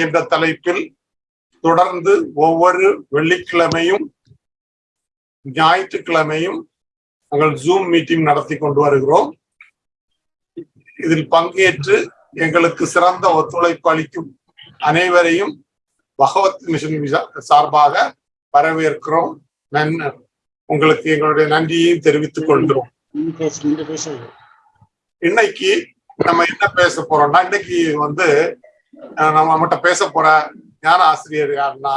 என்ற தலைப்பில் தொடர்ந்து ஒவ்வொரு வெள்ளிக்கிழமையும் ஞாயிற்றுக்கிழமையும் நாங்கள் ஜூம் மீட்டிங் நடத்தி கொண்டு வருகிறோம். இதில் பங்கேற்று எங்களுக்கு சிறந்த ஒத்துழைப்பு அளிக்கும் அனைவரையும் பகவத் மிஷன் சார்பாக வரவேற்கிறோம். நன் உங்களுக்கு எங்களுடைய நன்றியையும் தெரிவித்துக் கொள்கிறோம். இன்னைக்கு நம்ம என்ன பேச போறோம்னா இன்னைக்கு வந்து நம்ம நம்மகிட்ட பேச போற ஞான ஆசிரியர் யாருன்னா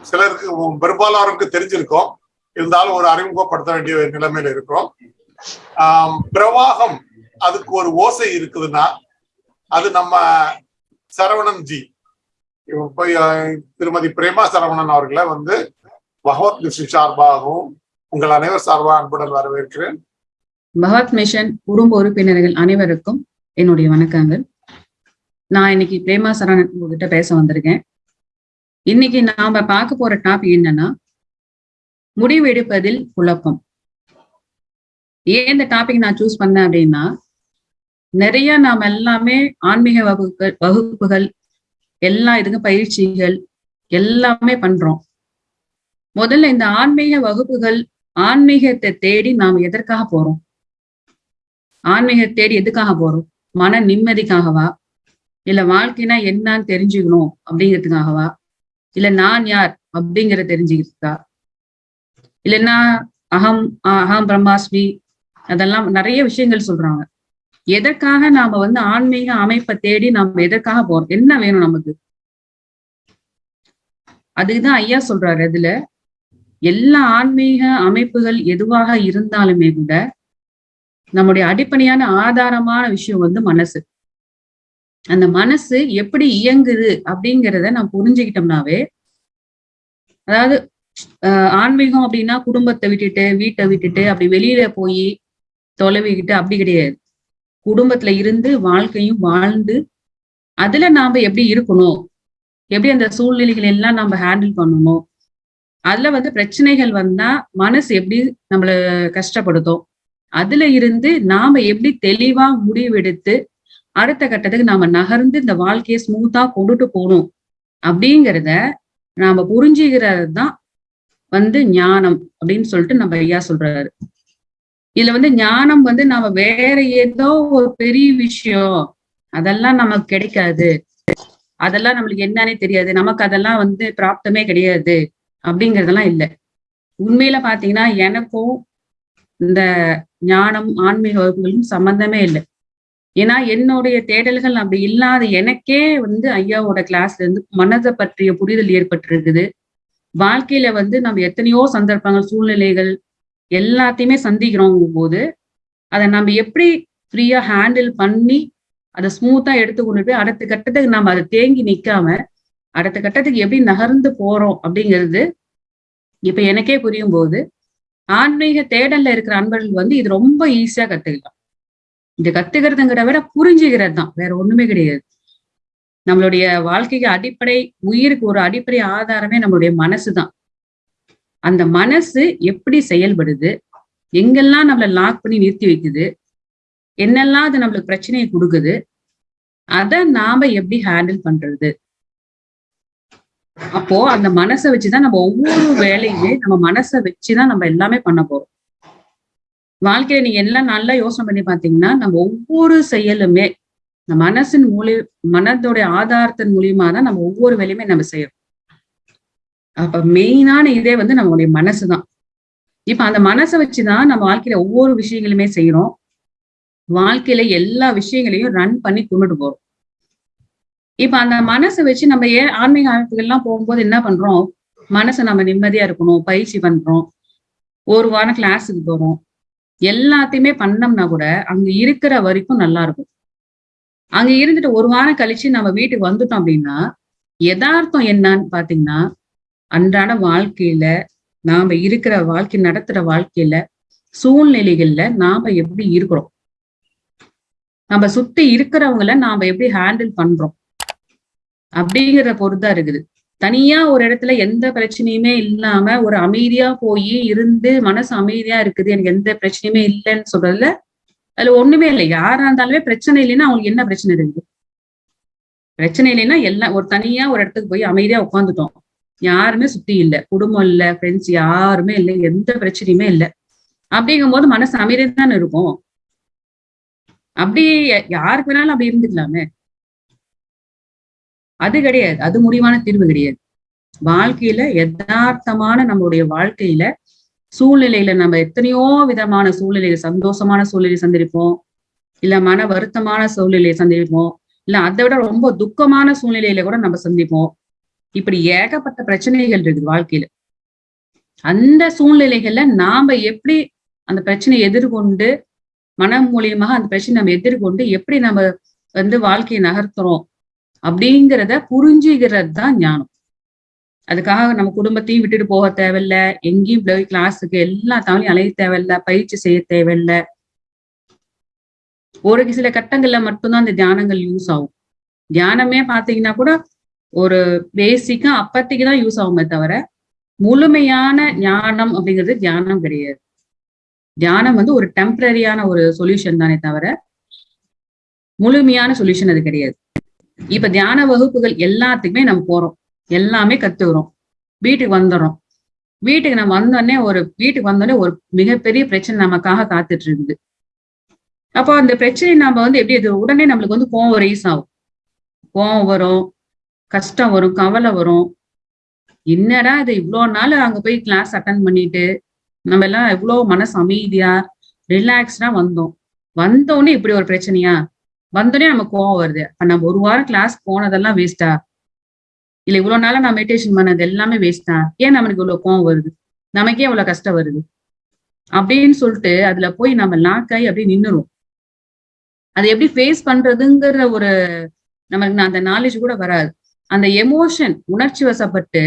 சிலருக்கு உம், தெரிஞ்சிருக்கோம் தெரிஞ்சிருக்கும். இருந்தாலும் ஒரு அறிமுகப்படுத்த வேண்டிய நிலைமையில இருக்கிறோம். பிரவாகம் அதுக்கு ஒரு ஓசை இருக்குதுன்னா அது நம்ம சரவணன் ஜி. திருமதி பிரேமா சரவணன் அவர்களை வந்து பகவத் மிஷன் சார்பாகவும் உங்கள் அனைவர் சார்பாக அன்புடன் வரவேற்கிறேன். பகவத் மிஷன் குடும்ப உறுப்பினர்கள் அனைவருக்கும் என்னுடைய வணக்கங்கள். நான் இன்னைக்கு பிரேமா சரணன் உங்ககிட்ட பேச வந்திருக்கேன். இன்னைக்கு நாம பார்க்க போற டாபிக் என்னன்னா முடிவெடுப்பதில் குழப்பம். ஏன் இந்த டாபிக் நான் சூஸ் பண்ணேன் அப்படின்னா நிறைய நாம் எல்லாமே ஆன்மீக வகுப்புகள் வகுப்புகள் எல்லா இதுக்கும் பயிற்சிகள் எல்லாமே பண்றோம். முதல்ல இந்த ஆன்மீக வகுப்புகள் ஆன்மீகத்தை தேடி நாம் எதற்காக போறோம்? ஆன்மீகத்தை தேடி எதுக்காக போறோம்? மன நிம்மதிக்காகவா? இல்ல வாழ்க்கைனா என்னன்னு தெரிஞ்சுக்கணும் அப்படிங்கிறதுக்காகவா? இல்ல நான் யார் அப்படிங்கறத தெரிஞ்சுக்கிறதுக்கா? இல்லைன்னா அகம் அகம் பிரம்மாஸ்மி அதெல்லாம் நிறைய விஷயங்கள் சொல்றாங்க. எதற்காக நாம வந்து ஆன்மீக அமைப்பை தேடி நாம எதற்காக போறோம்? என்ன வேணும் நமக்கு? அதுக்குதான் ஐயா சொல்றாரு அதுல எல்லா ஆன்மீக அமைப்புகள் எதுவாக இருந்தாலுமே கூட நம்முடைய அடிப்படையான ஆதாரமான விஷயம் வந்து மனசு. அந்த மனசு எப்படி இயங்குது அப்படிங்கிறத நம்ம புரிஞ்சுக்கிட்டோம்னாவே அதாவது ஆன்மீகம் அப்படின்னா குடும்பத்தை விட்டுட்டு வீட்டை விட்டுட்டு அப்படி வெளியில போய் தொலைவிக்கிட்டு அப்படி கிடையாது. குடும்பத்துல இருந்து வாழ்க்கையும் வாழ்ந்து அதுல நாம எப்படி இருக்கணும்? எப்படி அந்த சூழ்நிலைகள் எல்லாம் நம்ம ஹேண்டில் பண்ணணும்? அதுல வந்து பிரச்சனைகள் வந்தா மனசு எப்படி நம்மள கஷ்டப்படுத்தும்? அதுல இருந்து நாம எப்படி தெளிவா முடிவெடுத்து அடுத்த கட்டத்துக்கு நாம நகர்ந்து இந்த வாழ்க்கையை ஸ்மூத்தா கொண்டுட்டு போகணும். அப்படிங்கிறத நாம புரிஞ்சுக்கிறது தான் வந்து ஞானம் அப்படின்னு சொல்லிட்டு நம்ம ஐயா சொல்றாரு. இதுல வந்து ஞானம் வந்து நாம வேற ஏதோ ஒரு பெரிய விஷயம் அதெல்லாம் நமக்கு கிடைக்காது. அதெல்லாம் நம்மளுக்கு என்னன்னே தெரியாது. நமக்கு அதெல்லாம் வந்து பிராப்தமே கிடையாது அப்படிங்கறதெல்லாம் இல்லை. உண்மையில பாத்தீங்கன்னா எனக்கும் இந்த ஞானம் ஆன்மீக வகுப்புகளும் சம்பந்தமே இல்லை. ஏன்னா என்னுடைய தேடல்கள் அப்படி இல்லாத எனக்கே வந்து ஐயாவோட கிளாஸ்ல இருந்து மனதை பற்றிய புரிதல் ஏற்பட்டிருக்குது. வாழ்க்கையில வந்து நம்ம எத்தனையோ சந்தர்ப்பங்கள் சூழ்நிலைகள் எல்லாத்தையுமே சந்திக்கிறோங்கும் போது அதை நம்ம எப்படி ஃப்ரீயா ஹேண்டில் பண்ணி அதை ஸ்மூத்தா எடுத்து கொண்டு போய் அடுத்த கட்டத்துக்கு நம்ம அதை தேங்கி நிக்காம அடுத்த கட்டத்துக்கு எப்படி நகர்ந்து போறோம் அப்படிங்கிறது இப்ப எனக்கே புரியும் போது ஆன்மீக தேடல்ல இருக்கிற அன்பர்கள் வந்து இது ரொம்ப ஈஸியா கத்துக்கலாம். இது கத்துக்கிறதுங்கிற விட புரிஞ்சுக்கிறது தான் வேற ஒண்ணுமே கிடையாது. நம்மளுடைய வாழ்க்கைக்கு அடிப்படை உயிருக்கு ஒரு அடிப்படை ஆதாரமே நம்மளுடைய மனசு தான் அந்த மனசு எப்படி செயல்படுது? எங்கெல்லாம் நம்மளை லாக் பண்ணி நிறுத்தி வைக்குது? என்னெல்லாம் அது நம்மளுக்கு பிரச்சனையை கொடுக்குது? அதை நாம எப்படி ஹேண்டில் பண்றது? அப்போ அந்த மனசை வச்சுதான் நம்ம ஒவ்வொரு வேலையுமே நம்ம மனசை வச்சுதான் நம்ம எல்லாமே பண்ண போறோம். வாழ்க்கையில நீங்க எல்லாம் நல்லா யோசனை பண்ணி பாத்தீங்கன்னா நம்ம ஒவ்வொரு செயலுமே மனசின் மூலி மனதோடைய ஆதாரத்தின் மூலியமா தான் நம்ம ஒவ்வொரு வேலையுமே நம்ம செய்யறோம். அப்ப மெயினான இதே வந்து நம்மளுடைய மனசுதான். இப்ப அந்த மனசை வச்சுதான் நம்ம வாழ்க்கையில ஒவ்வொரு விஷயங்களுமே செய்யறோம். வாழ்க்கையில எல்லா விஷயங்களையும் ரன் பண்ணி கொண்டுட்டு போறோம். இப்ப அந்த மனசை வச்சு நம்ம ஏன் ஆன்மீக அமைப்புகள்லாம் போகும்போது என்ன பண்றோம்? மனசை நம்ம நிம்மதியா இருக்கணும் பயிற்சி பண்றோம். ஒரு வாரம் கிளாஸுக்கு போறோம். எல்லாத்தையுமே பண்ணோம்னா கூட அங்க இருக்கிற வரைக்கும் நல்லா இருக்கும். அங்க இருந்துட்டு ஒரு வாரம் கழிச்சு நம்ம வீட்டுக்கு வந்துட்டோம் அப்படின்னா யதார்த்தம் என்னன்னு பாத்தீங்கன்னா அன்றாட வாழ்க்கையில நாம இருக்கிற வாழ்க்கை நடத்துற வாழ்க்கையில சூழ்நிலைகள்ல நாம எப்படி இருக்கிறோம்? நம்ம சுத்தி இருக்கிறவங்கள நாம எப்படி ஹேண்டில் பண்றோம்? அப்படிங்கிற பொறுத்தா இருக்குது. தனியா ஒரு இடத்துல எந்த பிரச்சனையுமே இல்லாம ஒரு அமைதியா போய் இருந்து மனசு அமைதியா இருக்குது எனக்கு எந்த பிரச்சனையுமே இல்லைன்னு சொல்றதுல அதுல ஒண்ணுமே இல்லை. யாரா இருந்தாலுமே பிரச்சனை இல்லைன்னா அவங்களுக்கு என்ன பிரச்சனை இருக்குது பிரச்சனை இல்லைன்னா எல்லாம் ஒரு தனியா ஒரு இடத்துக்கு போய் அமைதியா உட்காந்துட்டோம் யாருமே சுத்தி இல்ல. குடும்பம் இல்ல. ஃப்ரெண்ட்ஸ் யாருமே இல்லை. எந்த பிரச்சனையுமே இல்லை. அப்படிங்கும் போது மனசு அமைதியா தானே இருக்கும்? அப்படி யாருக்கு வேணாலும் அப்படி இருந்துக்கலாமே. அது கிடையாது. அது முடிவான தீர்வு கிடையாது. வாழ்க்கையில யதார்த்தமான நம்மளுடைய வாழ்க்கையில சூழ்நிலையில நம்ம எத்தனையோ விதமான சூழ்நிலையில சந்தோஷமான சூழ்நிலை சந்திருப்போம். இல்ல மன வருத்தமான சூழ்நிலையை சந்திப்போம் இல்ல அதை விட ரொம்ப துக்கமான சூழ்நிலையில கூட நம்ம சந்திப்போம். இப்படி ஏகப்பட்ட பிரச்சனைகள் இருக்குது வாழ்க்கையில. அந்த சூழ்நிலைகள்ல நாம எப்படி அந்த பிரச்சனையை எதிர்கொண்டு மனம் மூலியமாக அந்த பிரச்சனை நம்ம எதிர்கொண்டு எப்படி நம்ம வந்து வாழ்க்கையை நகர்த்துறோம்? அப்படிங்கிறத புரிஞ்சுக்கிறது தான் ஞானம். அதுக்காக நம்ம குடும்பத்தையும் விட்டுட்டு போக தேவையில்ல எங்கேயும் போய் கிளாஸுக்கு எல்லா தமிழையும் அலைய தேவையில்ல பயிற்சி செய்ய தேவையில்ல. ஒரு சில கட்டங்கள்ல மட்டும்தான் அந்த தியானங்கள் யூஸ் ஆகும். தியானமே பாத்தீங்கன்னா கூட ஒரு பேசிக்கா அப்பத்திக்கு தான் யூஸ் ஆகுமே தவிர முழுமையான ஞானம் அப்படிங்கிறது தியானம் கிடையாது. தியானம் வந்து ஒரு டெம்பரரியான ஒரு சொல்யூஷன் தானே தவிர முழுமையான சொல்யூஷன் அது கிடையாது. இப்ப தியான வகுப்புகள் எல்லாத்துக்குமே நம்ம போறோம். எல்லாமே கத்துக்கிறோம். வீட்டுக்கு வந்துடுறோம். வீட்டுக்கு நம்ம வந்தோடனே ஒரு வீட்டுக்கு வந்தோடனே ஒரு மிகப்பெரிய பிரச்சனை நமக்காக காத்துட்டு இருக்குது அப்போ அந்த பிரச்சனை நம்ம வந்து எப்படி இது உடனே நம்மளுக்கு வந்து கோவம் ரைஸ் ஆகும். கோவம் வரும் கஷ்டம் வரும் கவலை வரும். என்னடா இது இவ்வளோ நாள் அங்க போய் கிளாஸ் அட்டன் பண்ணிட்டு நம்ம எல்லாம் எவ்வளவு மனசு அமைதியா ரிலாக்ஸ்டா வந்தோம். வந்தோடனே இப்படி ஒரு பிரச்சனையா? வந்தோடனே நம்ம கோவம் வருது. அப்ப நம்ம ஒரு வாரம் கிளாஸ் போனதெல்லாம் வேஸ்டா இல்ல இவ்வளவு நாளா நான் மெடிடேஷன் பண்ணது எல்லாமே வேஸ்டா ஏன் நம்மளுக்கு இவ்வளவு கோவம் வருது? நமக்கே இவ்வளவு கஷ்டம் வருது. அப்படின்னு சொல்லிட்டு அதுல போய் நம்ம லாக்காய் அப்படியே நின்னுரும் அதை எப்படி ஃபேஸ் பண்றதுங்கிற ஒரு நமக்கு அந்த நாலேஜ் கூட வராது. அந்த எமோஷன் உணர்ச்சி வசப்பட்டு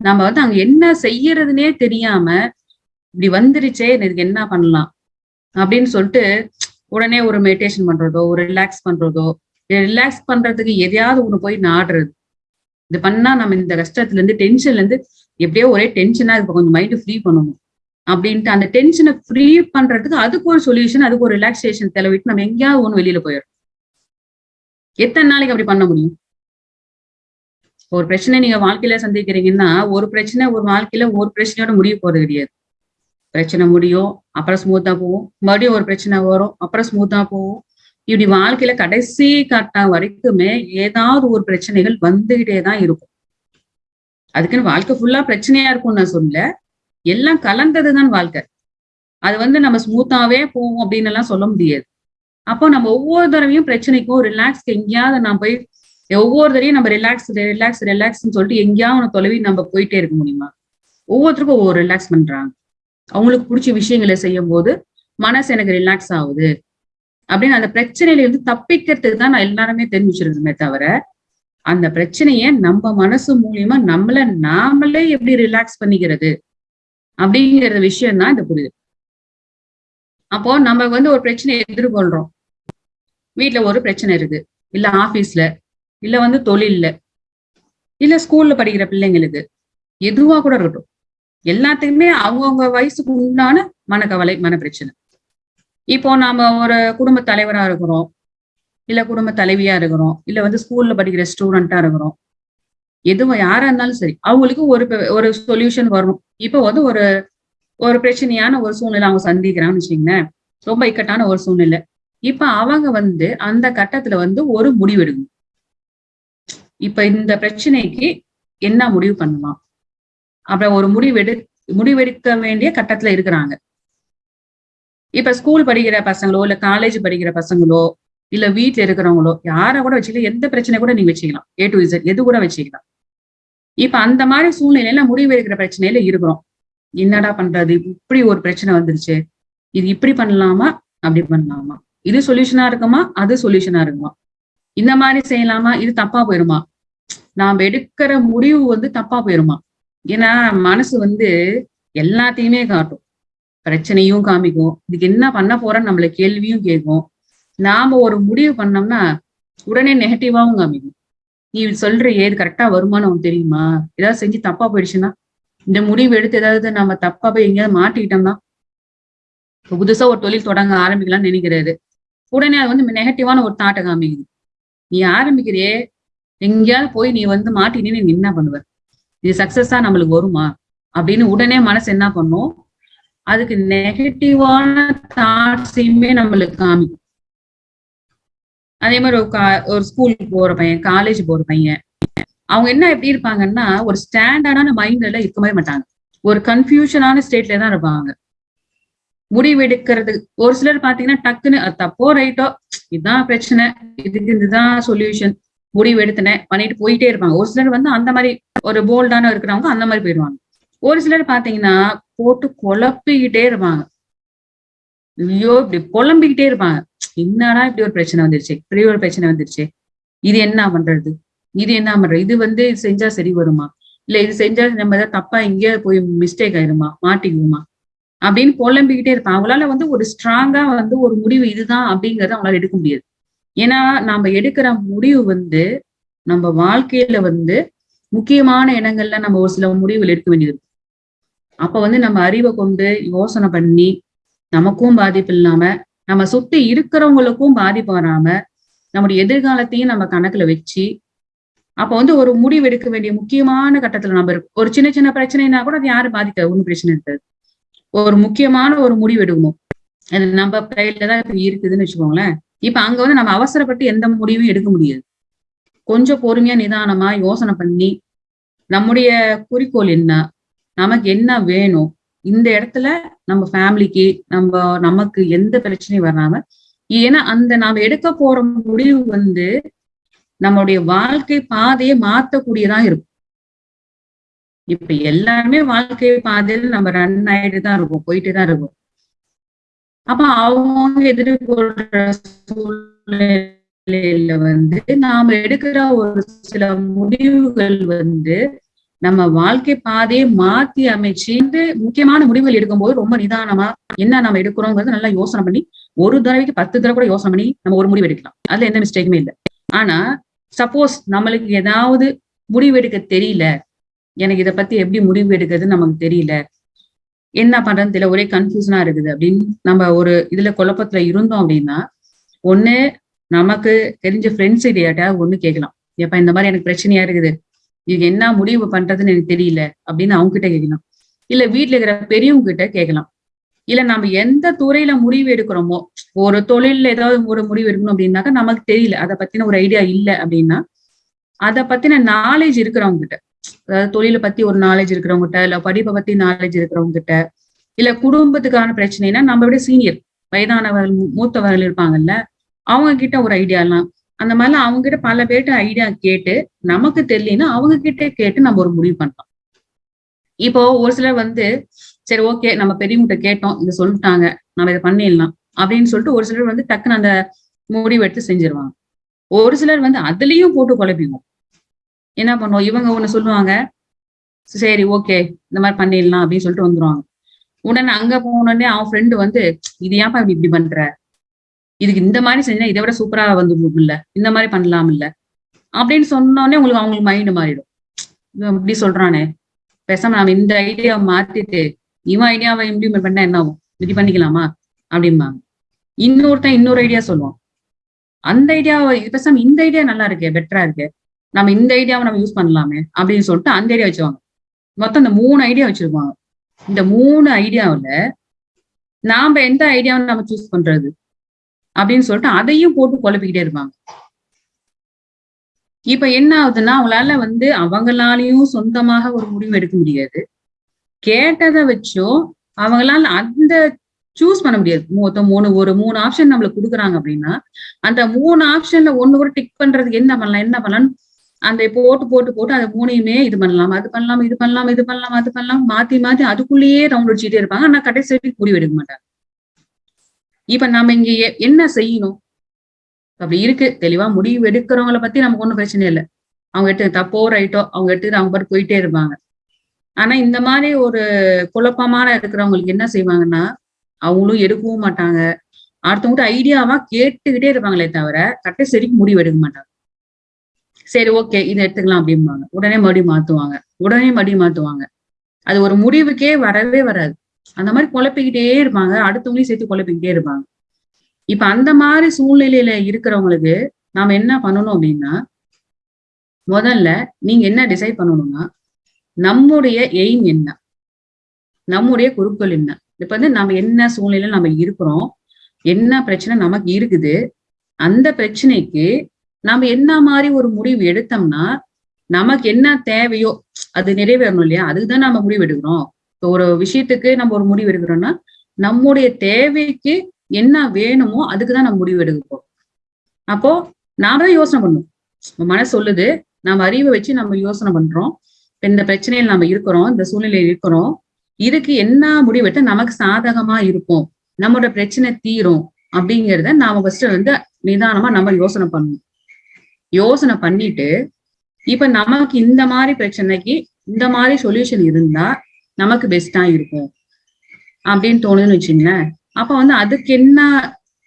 நம்ம வந்து அங்க என்ன செய்யறதுனே தெரியாம இப்படி வந்துருச்சே இதுக்கு என்ன பண்ணலாம்? அப்படின்னு சொல்லிட்டு உடனே ஒரு மெடிடேஷன் பண்றதோ ஒரு ரிலாக்ஸ் பண்றதோ ரிலாக்ஸ் பண்றதுக்கு எதையாவது ஒண்ணு போய் நாடுறது. இது பண்ணா நம்ம இந்த கஷ்டத்துல இருந்து டென்ஷன்ல இருந்து எப்படியோ ஒரே டென்ஷனா இப்ப கொஞ்சம் மைண்ட் ஃப்ரீ பண்ணணும். அப்படின்ட்டு அந்த டென்ஷனை ஃப்ரீ பண்றதுக்கு அதுக்கு ஒரு சொல்யூஷன் அதுக்கு ஒரு ரிலாக்ஸேஷன் தெளிவிட்டு நம்ம எங்கேயாவது ஒண்ணு வெளியில போயிடும் எத்தனை நாளைக்கு அப்படி பண்ண முடியும்? ஒரு பிரச்சனை நீங்க வாழ்க்கையில சந்திக்கிறீங்கன்னா ஒரு பிரச்சனை ஒரு வாழ்க்கையில ஒரு பிரச்சனையோட முடிய போறது கிடையாது. பிரச்சனை முடியும் அப்புறம் ஸ்மூத்தா போகும். மறுபடியும் ஒரு பிரச்சனை வரும் அப்புறம் ஸ்மூத்தா போகும். இப்படி வாழ்க்கையில கடைசி கட்டம் வரைக்குமே ஏதாவது ஒரு பிரச்சனைகள் வந்துகிட்டே தான் இருக்கும். அதுக்குன்னு வாழ்க்கை ஃபுல்லா பிரச்சனையா இருக்கும்னு நான் சொல்லல. எல்லாம் கலந்ததுதான் வாழ்க்கை. அது வந்து நம்ம ஸ்மூத்தாவே போவோம் அப்படின்னு எல்லாம் சொல்ல முடியாது. அப்போ நம்ம ஒவ்வொரு தடவையும் பிரச்சனைக்கும் ரிலாக்ஸ்க்கு எங்கேயாவது நான் போய் ஒவ்வொரு தடவையும் நம்ம ரிலாக்ஸ் ரிலாக்ஸ் ரிலாக்ஸ்ன்னு சொல்லிட்டு எங்கேயாவது தொலைவி நம்ம போயிட்டே இருக்க முடியுமா? ஒவ்வொருத்தருக்கும் ஒவ்வொரு ரிலாக்ஸ் பண்றாங்க. அவங்களுக்கு பிடிச்ச விஷயங்களை செய்யும் போது மனசு எனக்கு ரிலாக்ஸ் ஆகுது. அப்படின்னு அந்த பிரச்சனையில இருந்து தப்பிக்கிறதுக்கு தான் நான் எல்லாருமே தெரிஞ்சு தவிர அந்த பிரச்சனைய நம்ம மனசு மூலியமா நம்மள நாமளே எப்படி ரிலாக்ஸ் பண்ணிக்கிறது அப்படிங்கிற விஷயம் தான் இந்த புரியுது அப்போ நம்ம வந்து ஒரு பிரச்சனையை எதிர்கொள்றோம். வீட்டுல ஒரு பிரச்சனை இருக்கு. இல்ல ஆபீஸ்ல இல்ல வந்து தொழில்ல இல்ல ஸ்கூல்ல படிக்கிற பிள்ளைங்களுக்கு எதுவா கூட இருக்கட்டும். எல்லாத்துக்குமே அவங்கவுங்க வயசுக்கு உண்டான மனக்கவலை மன பிரச்சனை இப்போ நாம ஒரு குடும்ப தலைவரா இருக்கிறோம். இல்ல குடும்ப தலைவியா இருக்கிறோம். இல்ல வந்து ஸ்கூல்ல படிக்கிற ஸ்டூடெண்டா இருக்கிறோம். எதுவும் யாரா இருந்தாலும் சரி அவங்களுக்கு ஒரு ஒரு சொல்யூஷன் வரும் இப்போ வந்து ஒரு ஒரு பிரச்சனையான ஒரு சூழ்நிலை அவங்க சந்திக்கிறான்னு வச்சுக்கோங்களேன். ரொம்ப இக்கட்டான ஒரு சூழ்நிலை. இப்ப அவங்க வந்து அந்த கட்டத்துல வந்து ஒரு முடிவெடுக்கணும். இப்ப இந்த பிரச்சனைக்கு என்ன முடிவு பண்ணலாம்? அப்புறம் ஒரு முடிவெடு முடிவெடுக்க வேண்டிய கட்டத்துல இருக்கிறாங்க. இப்ப ஸ்கூல் படிக்கிற பசங்களோ இல்ல காலேஜ் படிக்கிற பசங்களோ இல்ல வீட்டுல இருக்கிறவங்களோ யார கூட வச்சுக்கலாம் எந்த பிரச்சனை கூட நீங்க வச்சுக்கலாம். ஏ டு இசட் எது கூட வச்சுக்கலாம். இப்ப அந்த மாதிரி சூழ்நிலையில முடிவெடுக்கிற பிரச்சனையில இருக்கிறோம். என்னடா பண்றது? இப்படி ஒரு பிரச்சனை வந்துருச்சு. இது இப்படி பண்ணலாமா? அப்படி பண்ணலாமா? இது சொல்யூஷனா இருக்குமா? அது சொல்யூஷனா இருக்குமா? இந்த மாதிரி செய்யலாமா? இது தப்பா போயிருமா? நாம் எடுக்கிற முடிவு வந்து தப்பா போயிருமா? ஏன்னா மனசு வந்து எல்லாத்தையுமே காட்டும். பிரச்சனையும் காமிக்கும். இதுக்கு என்ன பண்ண போறோன்னு நம்மள கேள்வியும் கேட்கும். நாம ஒரு முடிவு பண்ணோம்னா உடனே நெகட்டிவாவும் காமிக்கும். நீ சொல்ற ஏது கரெக்டா வருமானம் உனக்கு தெரியுமா? ஏதாவது செஞ்சு தப்பா போயிடுச்சுன்னா இந்த முடிவு எடுத்து ஏதாவது நம்ம தப்பா போய் எங்கேயாவது மாட்டிக்கிட்டோம்னா இப்போ புதுசா ஒரு தொழில் தொடங்க ஆரம்பிக்கலாம்னு நினைக்கிறாரு. உடனே அது வந்து நெகட்டிவான ஒரு தாட்டை காமிக்குது. நீ ஆரம்பிக்கிறியே எங்கேயாவது போய் நீ வந்து மாட்டினே நீ என்ன பண்ணுவ? இது சக்சஸா நம்மளுக்கு வருமா? அப்படின்னு உடனே மனசு என்ன பண்ணும்? அதுக்கு நெகட்டிவான தாட்ஸையுமே நம்மளுக்கு காமிக்கும். அதே மாதிரி ஒரு கா ஒரு ஸ்கூலுக்கு போற பையன் காலேஜ் போற பையன் அவங்க என்ன எப்படி இருப்பாங்கன்னா ஒரு ஸ்டாண்டர்டான மைண்ட்ல இருக்கவே மாட்டாங்க. ஒரு கன்ஃபியூஷனான ஸ்டேட்ல தான் இருப்பாங்க. முடிவு எடுக்கிறது ஒரு சிலர் பாத்தீங்கன்னா டக்குன்னு தப்போ ரைட்டோ? இதுதான் பிரச்சனை. இதுக்கு இதுதான் சொல்யூஷன் முடிவு எடுத்தனேன் பண்ணிட்டு போயிட்டே இருப்பாங்க. ஒரு சிலர் வந்து அந்த மாதிரி ஒரு போல்டான இருக்கிறவங்க அந்த மாதிரி போயிடுவாங்க. ஒரு சிலர் பாத்தீங்கன்னா போட்டு குழப்பிக்கிட்டே இருப்பாங்க. ஐயோ இப்படி புலம்பிக்கிட்டே இருப்பாங்க. என்னடா இப்படி ஒரு பிரச்சனை வந்துருச்சு? இப்படி ஒரு பிரச்சனை வந்துருச்சு. இது என்ன பண்றது? இது என்ன பண்றது? இது வந்து இது செஞ்சா சரி வருமா? இல்ல இது செஞ்சா நம்ம ஏதாவது தப்பா எங்கேயாவது போய் மிஸ்டேக் ஆயிருமா? மாட்டிக்குவோமா? அப்படின்னு புலம்பிக்கிட்டே இருப்பாங்க. அவங்களால வந்து ஒரு ஸ்ட்ராங்கா வந்து ஒரு முடிவு இதுதான் அப்படிங்கறத அவங்களால எடுக்க முடியாது. ஏன்னா நம்ம எடுக்கிற முடிவு வந்து நம்ம வாழ்க்கையில வந்து முக்கியமான இடங்கள்ல நம்ம ஒரு சில முடிவுகள் எடுக்க வேண்டியது. அப்ப வந்து நம்ம அறிவை கொண்டு யோசனை பண்ணி நமக்கும் பாதிப்பு இல்லாம நம்ம சுத்தி இருக்கிறவங்களுக்கும் பாதிப்பு வராம நம்முடைய எதிர்காலத்தையும் நம்ம கணக்குல வச்சு அப்ப வந்து ஒரு முடிவு எடுக்க வேண்டிய முக்கியமான கட்டத்துல நம்ம இருக்கும் ஒரு சின்ன சின்ன பிரச்சனைனா கூட அது யாரும் பாதிக்காது ஒன்றும் பிரச்சனை இருக்காது. ஒரு முக்கியமான ஒரு முடிவு எடுக்கணும். அது நம்ம கையில தான் இப்ப இருக்குதுன்னு வச்சுக்கோங்களேன். இப்ப அங்க வந்து நம்ம அவசரப்பட்டு எந்த முடிவும் எடுக்க முடியாது. கொஞ்சம் பொறுமையா நிதானமா யோசனை பண்ணி நம்முடைய குறிக்கோள் என்ன நமக்கு என்ன வேணும் இந்த இடத்துல நம்ம ஃபேமிலிக்கு நம்ம நமக்கு எந்த பிரச்சனையும் வராம ஏன்னா அந்த நாம எடுக்க போற முடிவு வந்து நம்மளுடைய வாழ்க்கை பாதையை மாத்தக்கூடியதா இருக்கும். இப்ப எல்லாருமே வாழ்க்கை பாதையில நம்ம ரன் ஆயிட்டு தான் இருக்கும் போயிட்டு தான் இருக்கும். அப்ப அவங்க எதிர்கொள்ற சூழ்நிலையில வந்து நாம எடுக்கிற ஒரு சில முடிவுகள் வந்து நம்ம வாழ்க்கை பாதையை மாத்தி அமைச்சு முக்கியமான முடிவுகள் எடுக்கும்போது ரொம்ப நிதானமா என்ன நம்ம எடுக்கிறோங்கிறது நல்லா யோசனை பண்ணி ஒரு தடவைக்கு பத்து தடவை கூட யோசனை பண்ணி நம்ம ஒரு முடிவு எடுக்கலாம். அதுல எந்த மிஸ்டேக்குமே இல்லை. ஆனா சப்போஸ் நம்மளுக்கு ஏதாவது முடிவு எடுக்க தெரியல. எனக்கு இதை பத்தி எப்படி முடிவு எடுக்கிறதுன்னு நமக்கு தெரியல. என்ன பண்றதுன்னு தெரியல ஒரே கன்ஃபியூஷனா இருக்குது. அப்படின்னு நம்ம ஒரு இதுல குழப்பத்துல இருந்தோம் அப்படின்னா ஒண்ணு நமக்கு தெரிஞ்ச ஃப்ரெண்ட்ஸ் கிட்டயாட்டா ஒண்ணு கேட்கலாம். எப்ப இந்த மாதிரி எனக்கு பிரச்சனையா இருக்குது. இது என்ன முடிவு பண்றதுன்னு எனக்கு தெரியல அப்படின்னு அவங்க கிட்ட கேட்கலாம். இல்ல வீட்டுல இருக்கிற பெரியவங்க கிட்ட கேட்கலாம். இல்ல நம்ம எந்த துறையில முடிவு எடுக்கிறோமோ ஒரு தொழில்ல ஏதாவது ஒரு முடிவு எடுக்கணும் அப்படின்னாக்கா நமக்கு தெரியல. அதை பத்தின ஒரு ஐடியா இல்ல அப்படின்னா அதை பத்தின நாலேஜ் இருக்கிறவங்க கிட்ட. அதாவது தொழிலை பத்தி ஒரு நாலேஜ் இருக்கிறவங்க கிட்ட இல்ல படிப்பை பத்தி நாலேஜ் இருக்கிறவங்க கிட்ட இல்ல குடும்பத்துக்கான பிரச்சனைனா நம்ம விட சீனியர் வயதானவர்கள் மூத்தவர்கள் இருப்பாங்கல்ல அவங்க கிட்ட ஒரு ஐடியா எல்லாம். அந்த மாதிரிலாம் அவங்க கிட்ட பல பேர்ட்ட ஐடியா கேட்டு நமக்கு தெரியலன்னா அவங்க கிட்ட கேட்டு நம்ம ஒரு முடிவு பண்ணலாம். இப்போ ஒரு சிலர் வந்து சரி ஓகே நம்ம பெரியவங்கிட்ட கேட்டோம் இதை சொல்லிட்டாங்க நம்ம இதை பண்ணிடலாம் அப்படின்னு சொல்லிட்டு ஒரு சிலர் வந்து டக்குன்னு அந்த முடிவு எடுத்து செஞ்சிருவாங்க. ஒரு சிலர் வந்து அதுலயும் போட்டு குழப்பிவோம் என்ன பண்ணுவோம்? இவங்க ஒண்ணு சொல்லுவாங்க சரி ஓகே இந்த மாதிரி பண்ணிடலாம் அப்படின்னு சொல்லிட்டு வந்துருவாங்க. உடனே அங்க போனோடனே அவன் ஃப்ரெண்டு வந்து இது ஏன்ப்பா இப்படி இப்படி பண்ற? இதுக்கு இந்த மாதிரி செஞ்சா இதை விட சூப்பரா வந்து இல்ல இந்த மாதிரி பண்ணலாம் இல்ல அப்படின்னு சொன்னோடனே உங்களுக்கு அவங்களுக்கு மைண்ட் மாறிடும். இப்படி சொல்றானே. பேசாம நம்ம இந்த ஐடியாவை மாத்திட்டு இவன் ஐடியாவை இம்ப்ளிமெண்ட் பண்ணா என்ன ஆகும்? இப்படி பண்ணிக்கலாமா? அப்படிம்பாங்க. இன்னொருத்தன் இன்னொரு ஐடியா சொல்லுவான். அந்த ஐடியாவை பேசாம இந்த ஐடியா நல்லா இருக்கே பெட்டரா இருக்கு. நம்ம இந்த ஐடியாவை நம்ம யூஸ் பண்ணலாமே அப்படின்னு சொல்லிட்டு அந்த ஐடியா வச்சுவாங்க மொத்தம் இந்த மூணு ஐடியா வச்சிருப்பாங்க. இந்த மூணு ஐடியாவில நாம எந்த ஐடியாவை நம்ம சூஸ் பண்றது அப்படின்னு சொல்லிட்டு அதையும் போட்டு குழப்பிக்கிட்டே இருப்பாங்க. இப்ப என்ன ஆகுதுன்னா அவங்களால வந்து அவங்களாலையும் சொந்தமாக ஒரு முடிவு எடுக்க முடியாது. கேட்டதை வச்சோ அவங்களால அந்த சூஸ் பண்ண முடியாது. மொத்தம் மூணு ஒரு மூணு ஆப்ஷன் நம்மளுக்கு கொடுக்குறாங்க அப்படின்னா அந்த மூணு ஆப்ஷன்ல ஒண்ணு கூட டிக் பண்றதுக்கு என்ன பண்ணலாம் என்ன பண்ணலாம்னு அந்த போட்டு போட்டு போட்டு அந்த மூணையுமே இது பண்ணலாம் அது பண்ணலாம் இது பண்ணலாம் இது பண்ணலாம் அது பண்ணலாம் மாத்தி மாத்தி அதுக்குள்ளேயே ரவுண்ட் அடிச்சுட்டே இருப்பாங்க. ஆனா கடைசி வரைக்கும் முடிவு எடுக்க மாட்டாங்க. இப்ப நாம இங்க என்ன செய்யணும்? அப்படி இருக்கு. தெளிவா முடிவு எடுக்கிறவங்கள பத்தி நமக்கு ஒண்ணும் பிரச்சனை இல்லை. அவங்க எடுத்து தப்போ ரைட்டோ அவங்க எடுத்து அவங்க பாட்டு போயிட்டே இருப்பாங்க. ஆனா இந்த மாதிரி ஒரு குழப்பமான இருக்கிறவங்களுக்கு என்ன செய்வாங்கன்னா அவங்களும் எடுக்கவும் மாட்டாங்க. அடுத்தவங்ககிட்ட ஐடியாவா கேட்டுக்கிட்டே இருப்பாங்களே தவிர கட்டை சரிக்கு முடிவு எடுக்க மாட்டாங்க. சரி ஓகே இதை எடுத்துக்கலாம் அப்படிம்பாங்க. உடனே மறுபடியும் மாத்துவாங்க. உடனே மறுபடியும் மாத்துவாங்க. அது ஒரு முடிவுக்கே வரவே வராது. அந்த மாதிரி குழப்பிக்கிட்டே இருப்பாங்க. அடுத்தவங்களையும் சேர்த்து குழப்பிக்கிட்டே இருப்பாங்க. இப்ப அந்த மாதிரி சூழ்நிலையில இருக்கிறவங்களுக்கு நாம என்ன பண்ணணும் அப்படின்னா முதல்ல நீங்க என்ன டிசைட் பண்ணணும்னா நம்முடைய எய்ம் என்ன? நம்முடைய குறிக்கோள் என்ன? இப்ப வந்து நம்ம என்ன சூழ்நிலையில நம்ம இருக்கிறோம்? என்ன பிரச்சனை நமக்கு இருக்குது? அந்த பிரச்சனைக்கு நாம என்ன மாதிரி ஒரு முடிவு எடுத்தோம்னா நமக்கு என்ன தேவையோ அது நிறைவேறணும் இல்லையா? அதுக்குதான் நம்ம முடிவு எடுக்கிறோம் இப்போ ஒரு விஷயத்துக்கு நம்ம ஒரு முடிவு எடுக்கிறோம்னா நம்முடைய தேவைக்கு என்ன வேணுமோ அதுக்குதான் நம்ம முடிவு எடுக்கிறோம் அப்போ நாம தான் யோசனை பண்ணுவோம் நம்ம மனசு சொல்லுது நம்ம அறிவை வச்சு நம்ம யோசனை பண்றோம். இந்த பிரச்சனையில் நம்ம இருக்கிறோம் இந்த சூழ்நிலையில் இருக்கிறோம். இதுக்கு என்ன முடிவு நமக்கு சாதகமா இருக்கும் நம்மளோட பிரச்சனை தீரும் அப்படிங்கிறத நாம ஃபர்ஸ்ட் வந்து நிதானமா நம்ம யோசனை பண்ணணும். யோசனை பண்ணிட்டு இப்ப நமக்கு இந்த மாதிரி பிரச்சனைக்கு இந்த மாதிரி சொல்யூஷன் இருந்தா நமக்கு பெஸ்டா இருக்கும். அப்படின்னு தோணுதுன்னு வச்சுங்களேன். அப்ப வந்து அதுக்கு என்ன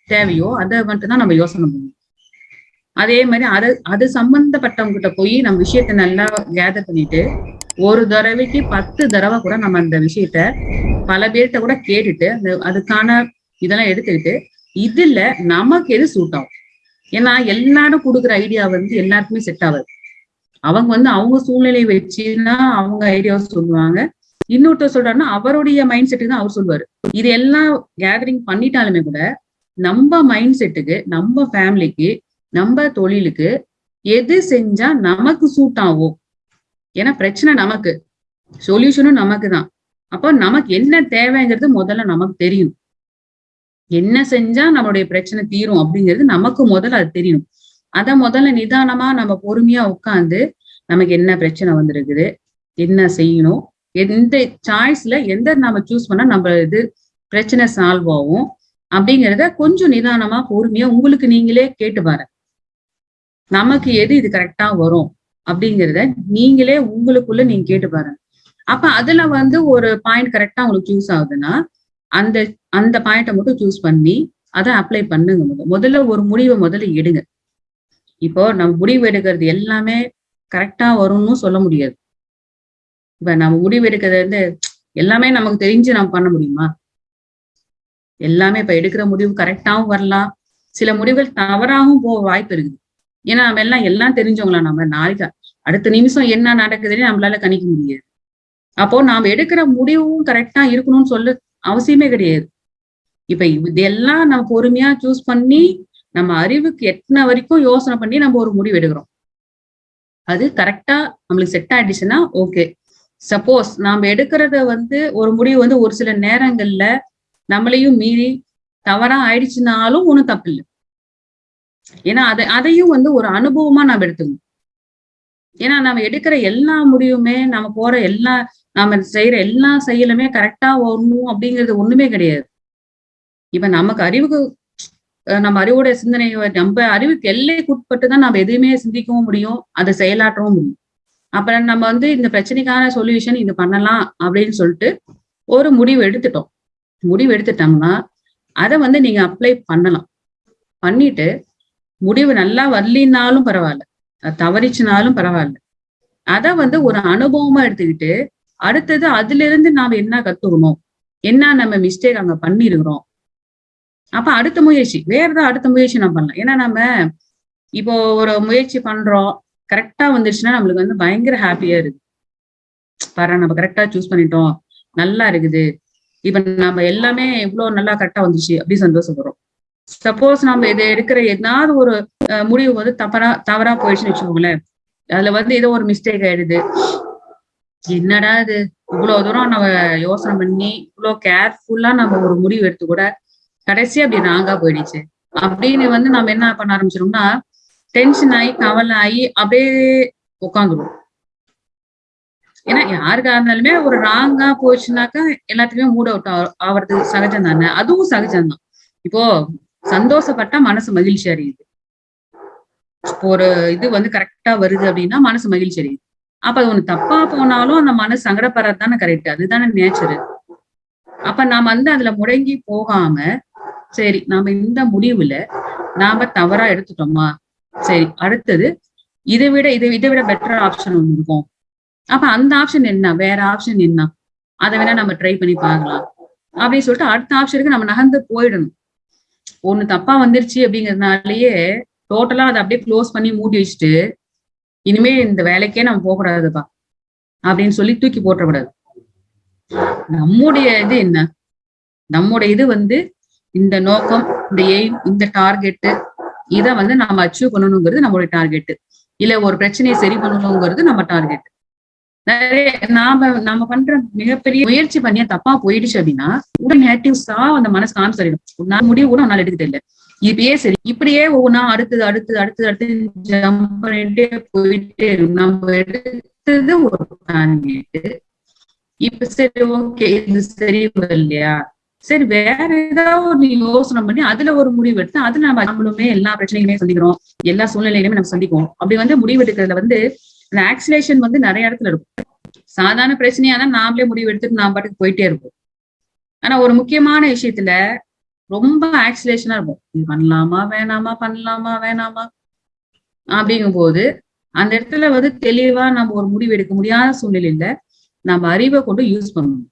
தேவையோ அதை மட்டும் தான் நம்ம யோசனை பண்ணுவோம் அதே மாதிரி அது அது சம்பந்தப்பட்டவங்க கிட்ட போய் நம்ம விஷயத்த நல்லா கேதர் பண்ணிட்டு ஒரு தடவைக்கு பத்து தடவை கூட நம்ம அந்த விஷயத்த பல பேர்கிட்ட கூட கேட்டுட்டு அந்த அதுக்கான இதெல்லாம் எடுத்துக்கிட்டு இதுல நமக்கு எது சூட் ஆகும்? ஏன்னா எல்லாரும் கொடுக்குற ஐடியா வந்து எல்லாருக்குமே செட் ஆகாது. அவங்க வந்து அவங்க சூழ்நிலை வச்சுன்னா அவங்க ஐடியாவை சொல்லுவாங்க. இன்னொருத்தர் சொல்றாருன்னா அவருடைய மைண்ட் செட்டுக்கு தான் அவர் சொல்லுவாரு. இது எல்லாம் கேதரிங் பண்ணிட்டாலுமே கூட நம்ம மைண்ட் செட்டுக்கு நம்ம ஃபேமிலிக்கு நம்ம தொழிலுக்கு எது செஞ்சா நமக்கு சூட் ஆகும்? ஏன்னா பிரச்சனை நமக்கு. சொல்யூஷனும் நமக்கு தான். அப்போ நமக்கு என்ன தேவைங்கிறது முதல்ல நமக்கு தெரியும். என்ன செஞ்சா நம்மளுடைய பிரச்சனை தீரும் அப்படிங்கிறது நமக்கு முதல்ல அது தெரியணும். அத முதல்ல நிதானமா நம்ம பொறுமையா உட்காந்து நமக்கு என்ன பிரச்சனை வந்திருக்குது என்ன செய்யணும் எந்த சாய்ஸ்ல எந்த நம்ம சூஸ் பண்ணா நம்ம இது பிரச்சனை சால்வ் ஆகும் அப்படிங்கிறத கொஞ்சம் நிதானமா பொறுமையா உங்களுக்கு நீங்களே கேட்டு பாருங்க. நமக்கு எது இது கரெக்டா வரும் அப்படிங்கிறத நீங்களே உங்களுக்குள்ள நீங்க கேட்டு பாருங்க. அப்ப அதுல வந்து ஒரு பாயிண்ட் கரெக்டா உங்களுக்கு சூஸ் ஆகுதுன்னா அந்த அந்த பாயிண்ட்டை மட்டும் சூஸ் பண்ணி அதை அப்ளை பண்ணுங்க முதல்ல. முதல்ல ஒரு முடிவை முதல்ல எடுங்க. இப்போ நம்ம முடிவு எடுக்கிறது எல்லாமே கரெக்டா வரும்னு சொல்ல முடியாது. இப்ப நம்ம முடிவு எடுக்கிறது வந்து எல்லாமே நமக்கு தெரிஞ்சு நம்ம பண்ண முடியுமா? எல்லாமே இப்ப எடுக்கிற முடிவு கரெக்டாவும் வரலாம். சில முடிவுகள் தவறாகவும் போக வாய்ப்பு இருக்குது. ஏன்னா நம்ம எல்லாம் எல்லாம் தெரிஞ்சவங்களா நம்ம? நாளைக்கு அடுத்த நிமிஷம் என்ன நடக்குதுன்னு நம்மளால கணிக்க முடியாது. அப்போ நாம எடுக்கிற முடிவும் கரெக்டா இருக்கணும்னு சொல்ல அவசியமே கிடையாது. இப்ப இதெல்லாம் நம்ம பொறுமையா சூஸ் பண்ணி நம்ம அறிவுக்கு எத்தனை வரைக்கும் யோசனை பண்ணி நம்ம ஒரு முடிவு எடுக்கிறோம். அது கரெக்டா நம்மளுக்கு செட் ஆயிடுச்சுன்னா ஓகே சப்போஸ் நாம எடுக்கிறத வந்து ஒரு முடிவு வந்து ஒரு சில நேரங்கள்ல நம்மளையும் மீறி தவறா ஆயிடுச்சுனாலும் ஒண்ணும் தப்பு இல்லை ஏன்னா அதை அதையும் வந்து ஒரு அனுபவமா நம்ம எடுத்துக்கணும். ஏன்னா நம்ம எடுக்கிற எல்லா முடிவுமே நம்ம போற எல்லா நாம செய்யற எல்லா செயலுமே கரெக்டா வரணும் அப்படிங்கிறது ஒண்ணுமே கிடையாது. இப்ப நமக்கு அறிவுக்கு நம்ம அறிவோட சிந்தனை நம்ம அறிவுக்கு எல்லைக்குட்பட்டு தான் நம்ம எதுவுமே சிந்திக்கவும் முடியும் அதை செயலாற்றவும் முடியும். அப்புறம் நம்ம வந்து இந்த பிரச்சனைக்கான சொல்யூஷன் இது பண்ணலாம் அப்படின்னு சொல்லிட்டு ஒரு முடிவு எடுத்துட்டோம். முடிவு எடுத்துட்டோம்னா அதை வந்து நீங்க அப்ளை பண்ணலாம். பண்ணிட்டு முடிவு நல்லா வரலினாலும் பரவாயில்ல. தவறிச்சுனாலும் பரவாயில்ல. அதை வந்து ஒரு அனுபவமா எடுத்துக்கிட்டு அடுத்தது அதுல இருந்து நாம என்ன கத்துக்கணும்? என்ன நம்ம மிஸ்டேக் அங்க பண்ணிருக்கிறோம்? அப்ப அடுத்த முயற்சி வேற ஏதாவது அடுத்த முயற்சி நம்ம பண்ணலாம். ஏன்னா நம்ம இப்போ ஒரு முயற்சி பண்றோம் கரெக்டா வந்துருச்சுன்னா நம்மளுக்கு வந்து பயங்கர ஹாப்பியா இருக்கு. பாரு நம்ம கரெக்டா சூஸ் பண்ணிட்டோம் நல்லா இருக்குது. இப்ப நம்ம எல்லாமே இவ்வளவு நல்லா கரெக்டா வந்துச்சு அப்படி சந்தோஷப்படுறோம். சப்போஸ் நம்ம இதை எடுக்கிற ஏதாவது ஒரு முடிவு வந்து தவறா தவறா போயிடுச்சுன்னு வச்சுக்கோங்களேன். அதுல வந்து ஏதோ ஒரு மிஸ்டேக் ஆயிடுது. என்னடா இது? இவ்வளவு தூரம் நம்ம யோசனை பண்ணி இவ்வளவு கேர்ஃபுல்லா நம்ம ஒரு முடிவு எடுத்து கூட கடைசி அப்படி ராங்கா போயிடுச்சு. அப்படின்னு வந்து நம்ம என்ன பண்ண ஆரம்பிச்சிடோம்னா டென்ஷன் ஆகி கவலை ஆகி அப்படியே உட்காந்துருவோம் ஏன்னா யாருக்கா இருந்தாலுமே ஒரு ராங்கா போச்சுனாக்கா எல்லாத்துக்குமே மூட் அவுட் ஆவறது சகஜம் தானே? அதுவும் சகஜம் தான். இப்போ சந்தோஷப்பட்டா மனசு மகிழ்ச்சி அறியுது இப்போ ஒரு இது வந்து கரெக்டா வருது அப்படின்னா மனசு மகிழ்ச்சி அறியுது அப்ப அது ஒண்ணு தப்பா போனாலும் அந்த மனசு சங்கடப்படுறது தானே கரெக்ட் அதுதானே நேச்சரு அப்ப நாம வந்து அதுல முடங்கி போகாம சரி நாம இந்த முடிவுல நாம தவறா எடுத்துட்டோமா? சரி அடுத்தது இதை விட இதை இதை விட பெட்டர் ஆப்ஷன் ஒண்ணு இருக்கும். அப்ப அந்த ஆப்ஷன் என்ன? வேற ஆப்ஷன் என்ன? அதை வேணா நம்ம ட்ரை பண்ணி பார்க்கலாம். அப்படின்னு சொல்லிட்டு அடுத்த ஆப்ஷனுக்கு நம்ம நகர்ந்து போயிடணும். ஒண்ணு தப்பா வந்துருச்சு அப்படிங்கறதுனாலயே டோட்டலா அதை அப்படியே க்ளோஸ் பண்ணி மூடி வச்சுட்டு இனிமே இந்த வேலைக்கே நம்ம போகக்கூடாதுப்பா. அப்படின்னு சொல்லி தூக்கி போட்டக்கூடாது நம்முடைய இது என்ன? நம்முடைய இது வந்து இந்த நோக்கம் இந்த எய்ம் இந்த டார்கெட்டு இதை வந்து நாம அச்சீவ் பண்ணணுங்கிறது நம்மளுடைய டார்கெட் இல்ல ஒரு பிரச்சனையை சரி பண்ணணுங்கிறது நம்ம டார்கெட் நிறைய நாம நாம பண்ற மிகப்பெரிய முயற்சி பண்ணியா தப்பா போயிடுச்சு அப்படின்னா உடனே நேட்டிவ்ஸா அந்த மனசு காமிச்சிடும் நான் முடிவு கூட உன்னால எடுக்க தெரியல. இப்படியே சரி. இப்படியே ஒவ்வொன்றா அடுத்தது அடுத்தது அடுத்தது அடுத்து ஜம்ப் பண்ணிட்டே போயிட்டே இருக்கும். நம்ம எடுத்தது ஒரு டார்கெட் இப்ப சரி ஓகே இது சரி இல்லையா சரி வேற ஏதாவது நீ யோசனை பண்ணி அதுல ஒரு முடிவு எடுத்து அதுல நம்ம நம்மளுமே எல்லா பிரச்சனையுமே சந்திக்கிறோம். எல்லா சூழ்நிலையிலுமே நம்ம சந்திப்போம். அப்படி வந்து முடிவு எடுக்கிறதுல வந்து அந்த ஆக்சிலேஷன் வந்து நிறைய இடத்துல இருக்கும். சாதாரண பிரச்சனையா தான் நாமளே முடிவு எடுத்துட்டு நாம் பாட்டுக்கு போயிட்டே இருப்போம். ஆனா ஒரு முக்கியமான விஷயத்துல ரொம்ப ஆக்சிலேஷனா இருக்கும். இது பண்ணலாமா வேணாமா பண்ணலாமா வேணாமா? அப்படிங்கும் போது அந்த இடத்துல வந்து தெளிவா நம்ம ஒரு முடிவு எடுக்க முடியாத சூழ்நிலையில நம்ம அறிவை கொண்டு யூஸ் பண்ணணும்.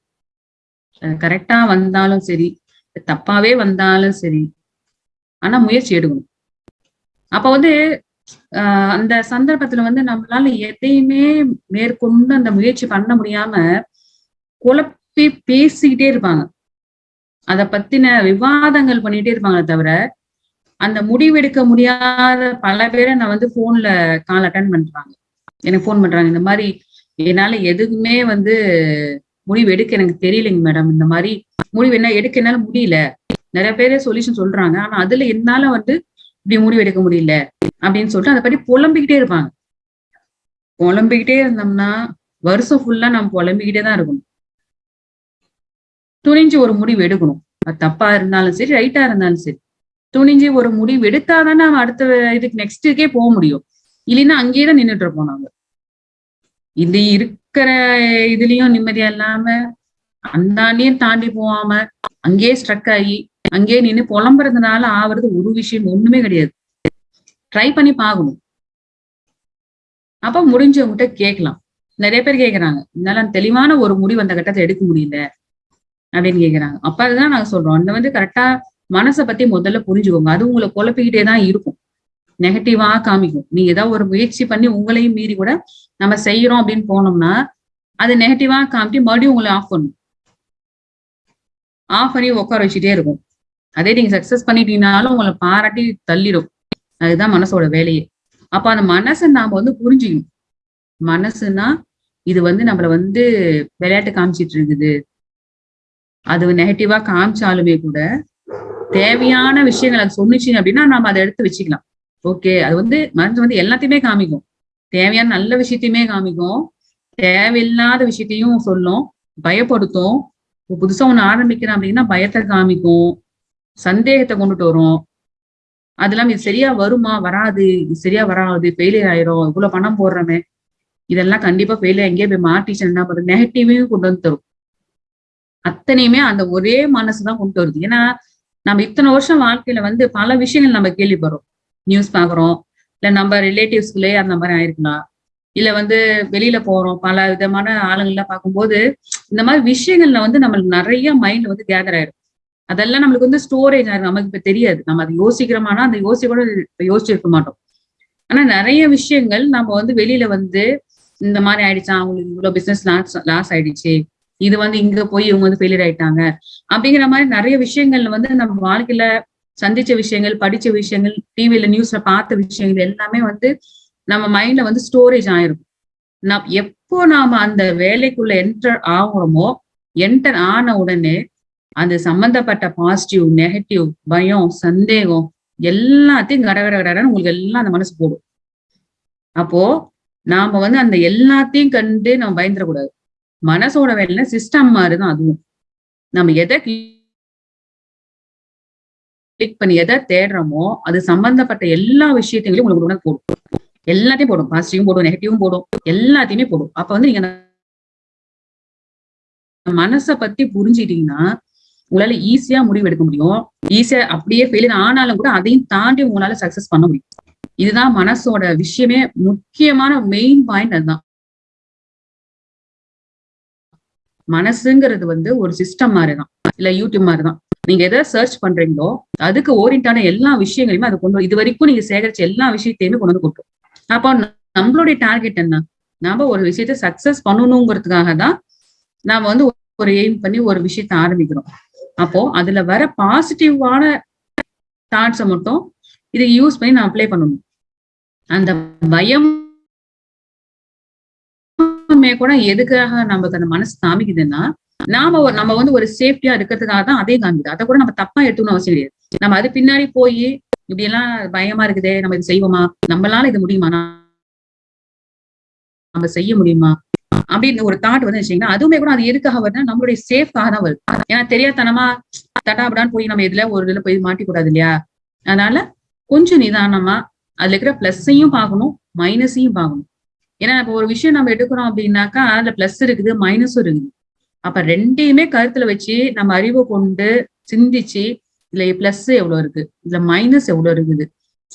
கரெக்டா வந்தாலும் சரி தப்பாவே வந்தாலும் சரி ஆனா முயற்சி எடுக்கணும். அப்ப வந்து ஆஹ் அந்த சந்தர்ப்பத்துல வந்து நம்மளால எதையுமே மேற்கொண்டு அந்த முயற்சி பண்ண முடியாம குழப்பி பேசிக்கிட்டே இருப்பாங்க. அத பத்தின விவாதங்கள் பண்ணிட்டே இருப்பாங்களே தவிர அந்த முடிவெடுக்க முடியாத பல பேரை நான் வந்து போன்ல கால் அட்டன் பண்றாங்க. எனக்கு போன் பண்றாங்க. இந்த மாதிரி என்னால எதுவுமே வந்து முடிவு எடுக்க எனக்கு தெரியலைங்க மேடம் இந்த மாதிரி முடிவு என்ன எடுக்க என்னால முடியல. நிறைய பேரே சொல்யூஷன் சொல்றாங்க. ஆனா அதுல என்னால வந்து இப்படி முடிவு எடுக்க முடியல அப்படின்னு சொல்லிட்டு அதை பத்தி புலம்பிக்கிட்டே இருப்பாங்க. புலம்பிக்கிட்டே இருந்தோம்னா வருஷம் ஃபுல்லா நம்ம புலம்பிக்கிட்டே தான் இருக்கணும். துணிஞ்சு ஒரு முடிவு எடுக்கணும். அது தப்பா இருந்தாலும் சரி ரைட்டா இருந்தாலும் சரி. துணிஞ்சு ஒரு முடிவு எடுத்தாதானே நம்ம அடுத்த இதுக்கு நெக்ஸ்ட்டுக்கே போக முடியும். இல்லைன்னா அங்கேயே தான் நின்றுட்டு இருப்போம் நாங்க. இது இருக்கிற இதுலயும் நிம்மதியா இல்லாம அந்தாண்டியும் தாண்டி போகாம அங்கேயே ஸ்ட்ரக் ஆகி அங்கேயே நின்று புலம்புறதுனால ஆவறது ஒரு விஷயம் ஒண்ணுமே கிடையாது. ட்ரை பண்ணி பார்க்கணும். அப்ப முடிஞ்சவங்ககிட்ட கேட்கலாம். நிறைய பேர் கேட்கறாங்க என்னால தெளிவான ஒரு முடிவு அந்த கட்டத்தை எடுக்க முடியல. அப்படின்னு கேக்குறாங்க. அப்ப அதுதான் நாங்க சொல்றோம். அந்த வந்து கரெக்டா மனசை பத்தி முதல்ல புரிஞ்சுக்கோங்க. அது உங்களை குழப்பிக்கிட்டே தான் இருக்கும். நெகட்டிவா காமிக்கும். நீங்க ஏதாவது ஒரு முயற்சி பண்ணி உங்களையும் மீறி கூட நம்ம செய்யறோம் அப்படின்னு போனோம்னா அது நெகட்டிவா காமிட்டு மறுபடியும் உங்களை ஆஃப் பண்ணும். ஆஃப் பண்ணி உட்கார வச்சுட்டே இருக்கும். அதே நீங்க சக்சஸ் பண்ணிட்டீங்கனாலும் உங்களை பாராட்டி தள்ளிடும். அதுதான் மனசோட வேலையே. அப்ப அந்த மனசை நாம வந்து புரிஞ்சுக்கணும். மனசுனா இது வந்து நம்மள வந்து விளையாட்டு காமிச்சிட்டு இருக்குது. அது நெகட்டிவா காமிச்சாலுமே கூட தேவையான விஷயங்கள் அது சொன்னிச்சு அப்படின்னா நம்ம அதை எடுத்து வச்சுக்கலாம். ஓகே அது வந்து மருந்து வந்து எல்லாத்தையுமே காமிக்கும். தேவையான நல்ல விஷயத்தையுமே காமிக்கும். தேவையில்லாத விஷயத்தையும் சொல்லும். பயப்படுத்தும். புதுசா ஒண்ணு ஆரம்பிக்கிறேன் அப்படின்னா பயத்தை காமிக்கும். சந்தேகத்தை கொண்டுட்டு வரும். அது இல்லாம இது சரியா வருமா? வராது. இது சரியா வராது. ஃபெயிலியர் ஆயிரும். இவ்வளவு பணம் போடுறமே. இதெல்லாம் கண்டிப்பா ஃபெயிலியர் எங்கேயே போய் மாட்டிச்சு என்ன பண்றது நெகட்டிவையும் கொண்டு வந்து தரும். அத்தனையுமே அந்த ஒரே மனசுதான் கொண்டு வருது. ஏன்னா நம்ம இத்தனை வருஷம் வாழ்க்கையில வந்து பல விஷயங்கள் நம்ம கேள்விப்படுறோம். நியூஸ் பாக்குறோம் இல்ல நம்ம ரிலேட்டிவ்ஸ்குள்ளே அந்த மாதிரி ஆயிருக்கலாம். இல்ல வந்து வெளியில போறோம். பல விதமான ஆளுங்கள்லாம் பார்க்கும்போது இந்த மாதிரி விஷயங்கள்ல வந்து நம்மளுக்கு நிறைய மைண்ட் வந்து கேதர் ஆயிடும் அதெல்லாம் நம்மளுக்கு வந்து ஸ்டோரேஜ் ஆயிரும். நமக்கு இப்ப தெரியாது. நம்ம அதை யோசிக்கிறோமானா அந்த யோசிக்க கூட யோசிச்சிருக்க மாட்டோம். ஆனா நிறைய விஷயங்கள் நம்ம வந்து வெளியில வந்து இந்த மாதிரி ஆயிடுச்சா? அவங்களுக்கு இவ்வளவு பிசினஸ் லாஸ் லாஸ் ஆயிடுச்சு. இது வந்து இங்க போய் இவங்க வந்து ஃபெயிலியர் ஆயிட்டாங்க. அப்படிங்கிற மாதிரி நிறைய விஷயங்கள்ல வந்து நம்ம வாழ்க்கையில சந்திச்ச விஷயங்கள் படிச்ச விஷயங்கள் டிவியில நியூஸ்ல பார்த்த விஷயங்கள் எல்லாமே வந்து நம்ம மைண்ட்ல வந்து ஸ்டோரேஜ் ஆயிருக்கும் நம் எப்போ நாம அந்த வேலைக்குள்ள என்டர் ஆகுறோமோ என்டர் ஆன உடனே அந்த சம்பந்தப்பட்ட பாசிட்டிவ் நெகட்டிவ் பயம் சந்தேகம் எல்லாத்தையும் கடகட கடன்னு உங்களுக்கு எல்லாம் அந்த மனசு போடும். அப்போ நாம வந்து அந்த எல்லாத்தையும் கண்டு நம்ம பயந்துடக்கூடாது. மனசோட வேலை சிஸ்டம் மாதிரிதான் அதுவும். நம்ம எதை கிளிக் பண்ணி எதை தேடுறோமோ அது சம்பந்தப்பட்ட எல்லா விஷயத்தையும் உங்களுக்கு உடனே போடும். எல்லாத்தையும் போடும். பாசிட்டிவும் போடும் நெகட்டிவும் போடும். எல்லாத்தையுமே போடும். அப்ப வந்து நீங்க மனசை பத்தி புரிஞ்சுட்டீங்கன்னா உங்களால ஈஸியா முடிவு எடுக்க முடியும். ஈஸியா அப்படியே ஃபெயிலியர் ஆனாலும் கூட அதையும் தாண்டி உங்களால சக்சஸ் பண்ண முடியும். இதுதான் மனசோட விஷயமே முக்கியமான மெயின் பாயிண்ட் அதுதான். மனசுங்கிறது வந்து ஒரு சிஸ்டம் மாதிரிதான். இல்ல யூடியூப் மாதிரிதான். நீங்க எதை சர்ச் பண்றீங்களோ அதுக்கு ஓரியன்டான எல்லா விஷயங்களையுமே அதை கொண்டு இது வரைக்கும் நீங்க சேகரிச்ச எல்லா விஷயத்தையுமே கொண்டு வந்து கொடுக்கும். அப்போ நம்மளுடைய டார்கெட் என்ன? நாம ஒரு விஷயத்த சக்சஸ் பண்ணணுங்கிறதுக்காக தான் நாம வந்து ஒரு எய்ம் பண்ணி ஒரு விஷயத்த ஆரம்பிக்கிறோம். அப்போ அதுல வர பாசிட்டிவான தாட்ஸை மட்டும் இதை யூஸ் பண்ணி நான் அப்ளை பண்ணணும். அந்த பயம் கூட எதுக்காக நமக்கு அந்த மனசு காமிக்குதுன்னா நாம நம்ம வந்து ஒரு சேஃப்டியா இருக்கிறதுக்காக தான் அதே காமிக்குது. அதை கூட நம்ம தப்பா எடுத்துக்கணும் அவசியம் கிடையாது. நம்ம அது பின்னாடி போய் இப்படி எல்லாம் பயமா இருக்குதே நம்ம இது செய்வோமா? நம்மளால இது முடியுமா? நம்ம செய்ய முடியுமா? அப்படின்னு ஒரு தாட் வந்து வச்சீங்கன்னா அதுவுமே கூட அது எதுக்காக வருதுன்னா நம்மளுடைய சேஃப்காக தான் வருது. ஏன்னா தெரியாதனமா தட்டாபடான்னு போய் நம்ம இதுல ஒரு இதுல போய் மாட்டிக்கூடாது இல்லையா? அதனால கொஞ்சம் நிதானமா அதுல இருக்கிற பிளஸ்ஸையும் பார்க்கணும் மைனஸையும் பார்க்கணும். ஏன்னா இப்போ ஒரு விஷயம் நம்ம எடுக்கிறோம் அப்படின்னாக்கா அதுல பிளஸ் இருக்குது மைனஸும் இருக்குது. அப்ப ரெண்டையுமே கருத்துல வச்சு நம்ம அறிவை கொண்டு சிந்திச்சு இதுல பிளஸ் எவ்வளவு இருக்கு? இதுல மைனஸ் எவ்வளவு இருக்குது?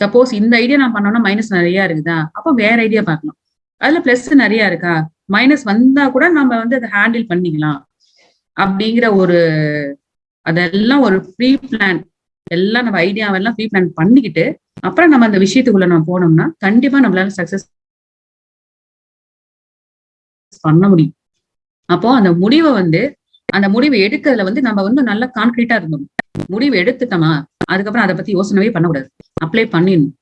சப்போஸ் இந்த ஐடியா நான் பண்ணோம்னா மைனஸ் நிறைய இருக்குதா? அப்போ வேற ஐடியா பார்க்கலாம். அதுல பிளஸ் நிறைய இருக்கா? மைனஸ் வந்தா கூட நம்ம வந்து அதை ஹேண்டில் பண்ணிக்கலாம். அப்படிங்கிற ஒரு அதெல்லாம் ஒரு ப்ரீ பிளான் எல்லாம் நம்ம ஐடியாவெல்லாம் ப்ரீ பிளான் பண்ணிக்கிட்டு அப்புறம் நம்ம அந்த விஷயத்துக்குள்ள நம்ம போனோம்னா கண்டிப்பா நம்மளால சக்சஸ் பண்ண முடியும். அப்போ அந்த முடிவை வந்து அந்த முடிவை எடுக்கிறதுல வந்து நம்ம வந்து நல்லா கான்கிரீட்டா இருந்தோம். முடிவு எடுத்துட்டோமா? அதுக்கப்புறம் அதை பத்தி யோசனவே பண்ணக்கூடாது. அப்ளை பண்ணிடணும்.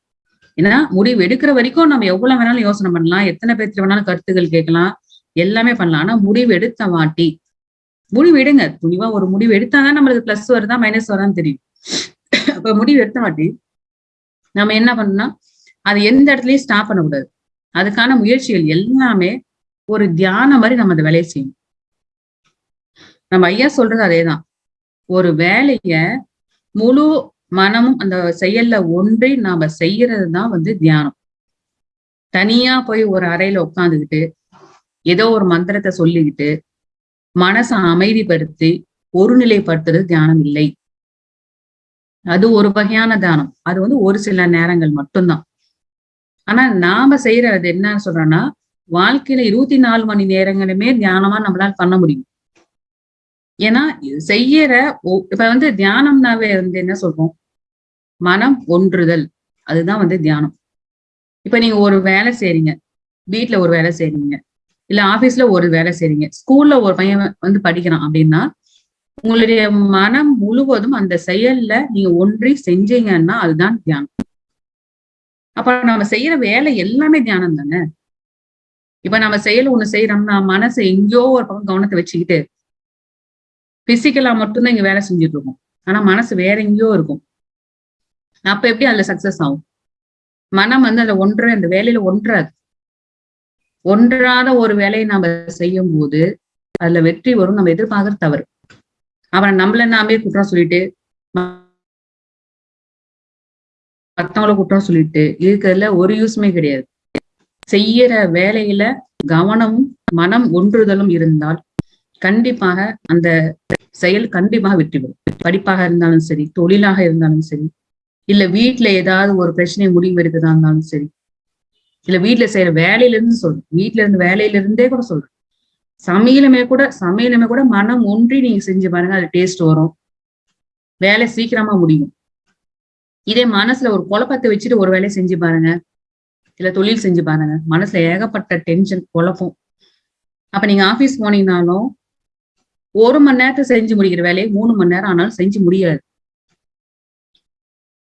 ஏன்னா முடிவு எடுக்கிற வரைக்கும் நம்ம எவ்வளவு வேணாலும் யோசனை பண்ணலாம். எத்தனை பேர்த்து வேணாலும் கருத்துக்கள் கேட்கலாம். எல்லாமே பண்ணலாம். ஆனா முடிவு எடுத்த வாட்டி முடிவு எடுங்க. துணிவா ஒரு முடிவு எடுத்தாதான் நம்மளுக்கு பிளஸ் வருதா மைனஸ் வருதான்னு தெரியும். அப்ப முடிவு எடுத்த வாட்டி நம்ம என்ன பண்ணோம்னா அது எந்த இடத்துலயும் ஸ்டாப் பண்ணக்கூடாது. அதுக்கான முயற்சிகள் எல்லாமே ஒரு தியானம் மாதிரி நம்ம அந்த வேலையை செய்யணும். நம்ம ஐயா சொல்றது அதேதான். ஒரு வேலைய முழு மனமும் அந்த செயல்ல ஒன்றி நாம செய்யறது தான் வந்து தியானம். தனியா போய் ஒரு அறையில உட்காந்துக்கிட்டு ஏதோ ஒரு மந்திரத்தை சொல்லிக்கிட்டு மனசை அமைதிப்படுத்தி ஒருநிலைப்படுத்துறது தியானம் இல்லை. அது ஒரு வகையான தியானம். அது வந்து ஒரு சில நேரங்கள் மட்டும்தான். ஆனா நாம செய்யறது என்ன சொல்றோம்னா வாழ்க்கையில இருபத்தி நாலு மணி நேரங்களுமே தியானமா நம்மளால பண்ண முடியும். ஏன்னா செய்யற இப்ப வந்து தியானம்னாவே வந்து என்ன சொல்றோம்? மனம் ஒன்றுதல். அதுதான் வந்து தியானம். இப்ப நீங்க ஒரு வேலை செய்றீங்க. வீட்டுல ஒரு வேலை செய்றீங்க. இல்ல ஆபீஸ்ல ஒரு வேலை செய்றீங்க. ஸ்கூல்ல ஒரு பையன் வந்து படிக்கிறான் அப்படின்னா உங்களுடைய மனம் முழுவதும் அந்த செயல்ல நீங்க ஒன்றி செஞ்சீங்கன்னா அதுதான் தியானம். அப்ப நம்ம செய்யற வேலை எல்லாமே தியானம் தானே? இப்ப நம்ம செயல் ஒண்ணு செய்யறோம்னா மனசு எங்கேயோ ஒரு பக்கம் கவனத்தை வச்சுக்கிட்டு பிசிக்கலா மட்டும்தான் இங்க வேலை செஞ்சுட்டு இருக்கோம். ஆனா மனசு வேற எங்கேயோ இருக்கும். அப்ப எப்படி அதுல சக்சஸ் ஆகும்? மனம் வந்து அதுல ஒன்ற அந்த வேலையில ஒன்றாது. ஒன்றாத ஒரு வேலையை நாம செய்யும் போது அதுல வெற்றி வரும். நம்ம எதிர்பார்க்கறது தவறு. அப்புறம் நம்மள நாமே குற்றம் சொல்லிட்டு மத்தவங்கள குற்றம் சொல்லிட்டு இருக்கிறதுல ஒரு யூஸ்மே கிடையாது. செய்யற வேலையில கவனமும் மனம் ஒன்றுதலும் இருந்தால் கண்டிப்பாக அந்த செயல் கண்டிப்பாக வெற்றி பெறும் படிப்பாக இருந்தாலும் சரி தொழிலாக இருந்தாலும் சரி இல்ல வீட்டுல ஏதாவது ஒரு பிரச்சனை முடிவு எடுக்கிறதா இருந்தாலும் சரி இல்ல வீட்டுல செய்யற வேலையில இருந்து சொல்றேன். வீட்டுல இருந்து வேலையில இருந்தே கூட சொல்றேன். சமையலுமே கூட சமையலுமே கூட மனம் ஒன்றி நீங்க செஞ்சு பாருங்க அது டேஸ்ட் வரும். வேலை சீக்கிரமா முடியும். இதே மனசுல ஒரு குழப்பத்தை வச்சுட்டு ஒரு வேலையை செஞ்சு பாருங்க. இல்ல தொழில் செஞ்சு பாருங்க. மனசுல ஏகப்பட்ட டென்ஷன் குழப்பம். அப்ப நீங்க ஆபீஸ் போனீங்கனாலும் ஒரு மணி நேரத்தை செஞ்சு முடிக்கிற வேலையை மூணு மணி நேரம் ஆனாலும் செஞ்சு முடியாது.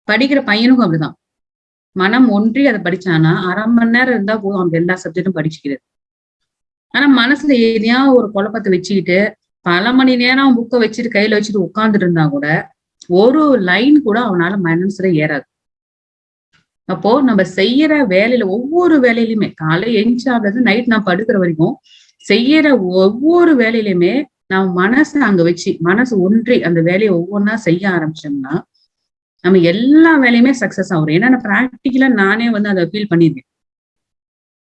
படிக்கிற பையனுக்கும் அப்படிதான். மனம் ஒன்றி அதை படிச்சானா அரை மணி நேரம் இருந்தா போதும். அவன் எல்லா சப்ஜெக்டும் படிச்சுக்கிறது. ஆனா மனசுல எதையா ஒரு குழப்பத்தை வச்சுக்கிட்டு பல மணி நேரம் புக்கை வச்சுட்டு கையில வச்சுட்டு உட்கார்ந்துட்டு இருந்தா கூட ஒரு லைன் கூட அவனால மனசுல ஏறாது. அப்போ நம்ம செய்யற வேலையில ஒவ்வொரு வேலையிலுமே காலை எஞ்சாவது நைட் நான் படுக்கிற வரைக்கும் செய்யற ஒவ்வொரு வேலையிலுமே நம்ம மனசை அங்க வச்சு மனசு ஒன்றி அந்த வேலையை ஒவ்வொன்றா செய்ய ஆரம்பிச்சோம்னா நம்ம எல்லா வேலையுமே சக்சஸ் ஆகும். ஏன்னா நான் ப்ராக்டிக்கலா நானே வந்து அதை ஃபீல் பண்ணியிருக்கேன்.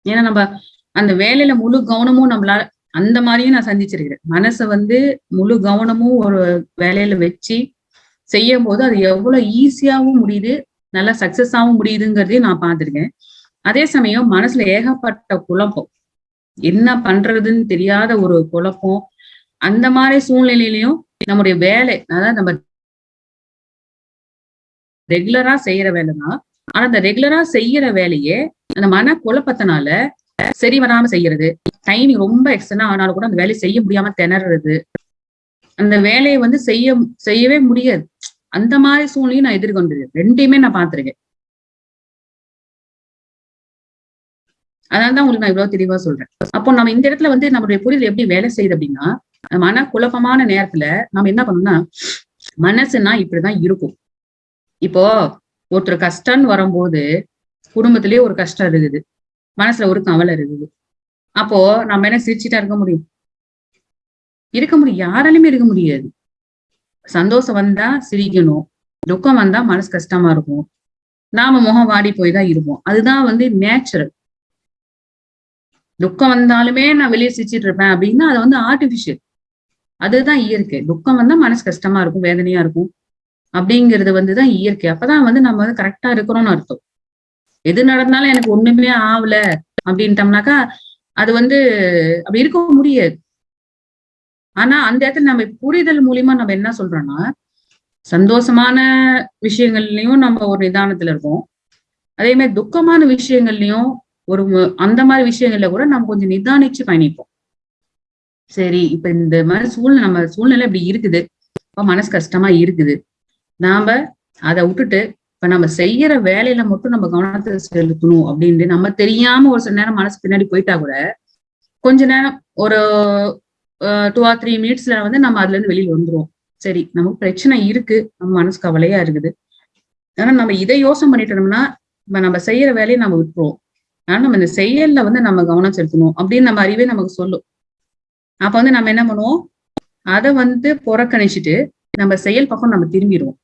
ஏன்னா நம்ம அந்த வேலையில முழு கவனமும் நம்மளால அந்த மாதிரியும் நான் சந்திச்சிருக்கிறேன். மனசை வந்து முழு கவனமும் ஒரு வேலையில வச்சு செய்யும் போது அது எவ்வளவு ஈஸியாவும் முடியுது நல்லா சக்சஸ் ஆகும் முடியுதுங்கிறதையும் நான் பார்த்திருக்கேன். அதே சமயம் மனசுல ஏகப்பட்ட குழப்பம். என்ன பண்றதுன்னு தெரியாத ஒரு குழப்பம். அந்த மாதிரி சூழ்நிலையிலையும் நம்முடைய வேலை அதாவது நம்ம ரெகுலரா செய்யற வேலைதான். ஆனா அந்த ரெகுலரா செய்யற வேலையே அந்த மன குழப்பத்தினால சரி வராம செய்யறது. டைமிங் ரொம்ப எக்ஸ்டனா ஆனாலும் கூட அந்த வேலையை செய்ய முடியாம திணறது அந்த வேலையை வந்து செய்ய செய்யவே முடியாது. அந்த மாதிரி சூழ்நிலையும் நான் எதிர்கொண்டிருக்கேன். ரெண்டையுமே நான் பார்த்திருக்கேன். அதனாலதான் உங்களுக்கு நான் இவ்வளவு தெளிவா சொல்றேன். அப்போ நம்ம இந்த இடத்துல வந்து நம்மளுடைய புரிதல் எப்படி வேலை செய்யுது அப்படின்னா மன குழப்பமான நேரத்துல நம்ம என்ன பண்ணோம்னா மனசுனா இப்படிதான் இருக்கும். இப்போ ஒருத்தர் கஷ்டம்னு வரும்போது குடும்பத்திலேயே ஒரு கஷ்டம் இருக்குது. மனசுல ஒரு கவலை இருக்குது. அப்போ நம்ம என்ன சிரிச்சுட்டா இருக்க முடியும்? இருக்க முடியும். யாராலையுமே இருக்க முடியாது. சந்தோஷம் வந்தா சிரிக்கணும். துக்கம் வந்தா மனசு கஷ்டமா இருக்கும். நாம முகம் வாடி போய் தான் இருப்போம். அதுதான் வந்து நேச்சுரல் துக்கம் வந்தாலுமே நான் வெளியே சிரிச்சிட்டு இருப்பேன் அப்படின்னா அது வந்து ஆர்டிபிஷியல் அதுதான் இயற்கை. துக்கம் வந்தா மனசு கஷ்டமா இருக்கும் வேதனையா இருக்கும். அப்படிங்கிறது வந்துதான் இயற்கை. அப்பதான் வந்து நம்ம வந்து கரெக்டா இருக்கிறோம்னு அர்த்தம். எது நடந்தாலும் எனக்கு ஒண்ணுமே ஆகல அப்படின்ட்டோம்னாக்கா அது வந்து அப்படி இருக்க முடியாது. ஆனா அந்த இடத்துல நம்ம புரிதல் மூலியமா நம்ம என்ன சொல்றோம்னா சந்தோஷமான விஷயங்கள்லயும் நம்ம ஒரு நிதானத்துல இருக்கோம் அதே மாதிரி துக்கமான விஷயங்கள்லயும் ஒரு அந்த மாதிரி விஷயங்கள்ல கூட நம்ம கொஞ்சம் நிதானிச்சு பயணிப்போம். சரி இப்ப இந்த மாதிரி சூழ்நிலை நம்ம சூழ்நிலை இப்படி இருக்குது. இப்ப மனசு கஷ்டமா இருக்குது. நாம அதை விட்டுட்டு இப்ப நம்ம செய்யற வேலையில மட்டும் நம்ம கவனத்தை செலுத்தணும் அப்படின்ட்டு நம்ம தெரியாம ஒரு சில நேரம் மனசு பின்னாடி போயிட்டா கூட கொஞ்ச நேரம் ஒரு டூ ஆர் த்ரீ மினிட்ஸ்ல வந்து நம்ம அதுல இருந்து வெளியில் வந்துருவோம். சரி நமக்கு பிரச்சனை இருக்கு. நம்ம மனசு கவலையா இருக்குது. ஆனா நம்ம இதை யோசனை பண்ணிட்டோம்னா நம்ம செய்யற வேலையை நம்ம விட்டுருவோம். ஆனா நம்ம இந்த செயல்ல வந்து நம்ம கவனம் செலுத்தணும் அப்படின்னு நம்ம அறிவே நமக்கு சொல்லும். அப்ப வந்து நம்ம என்ன பண்ணுவோம்? அதை வந்து புறக்கணிச்சுட்டு நம்ம செயல் பக்கம் நம்ம திரும்பிடுவோம்.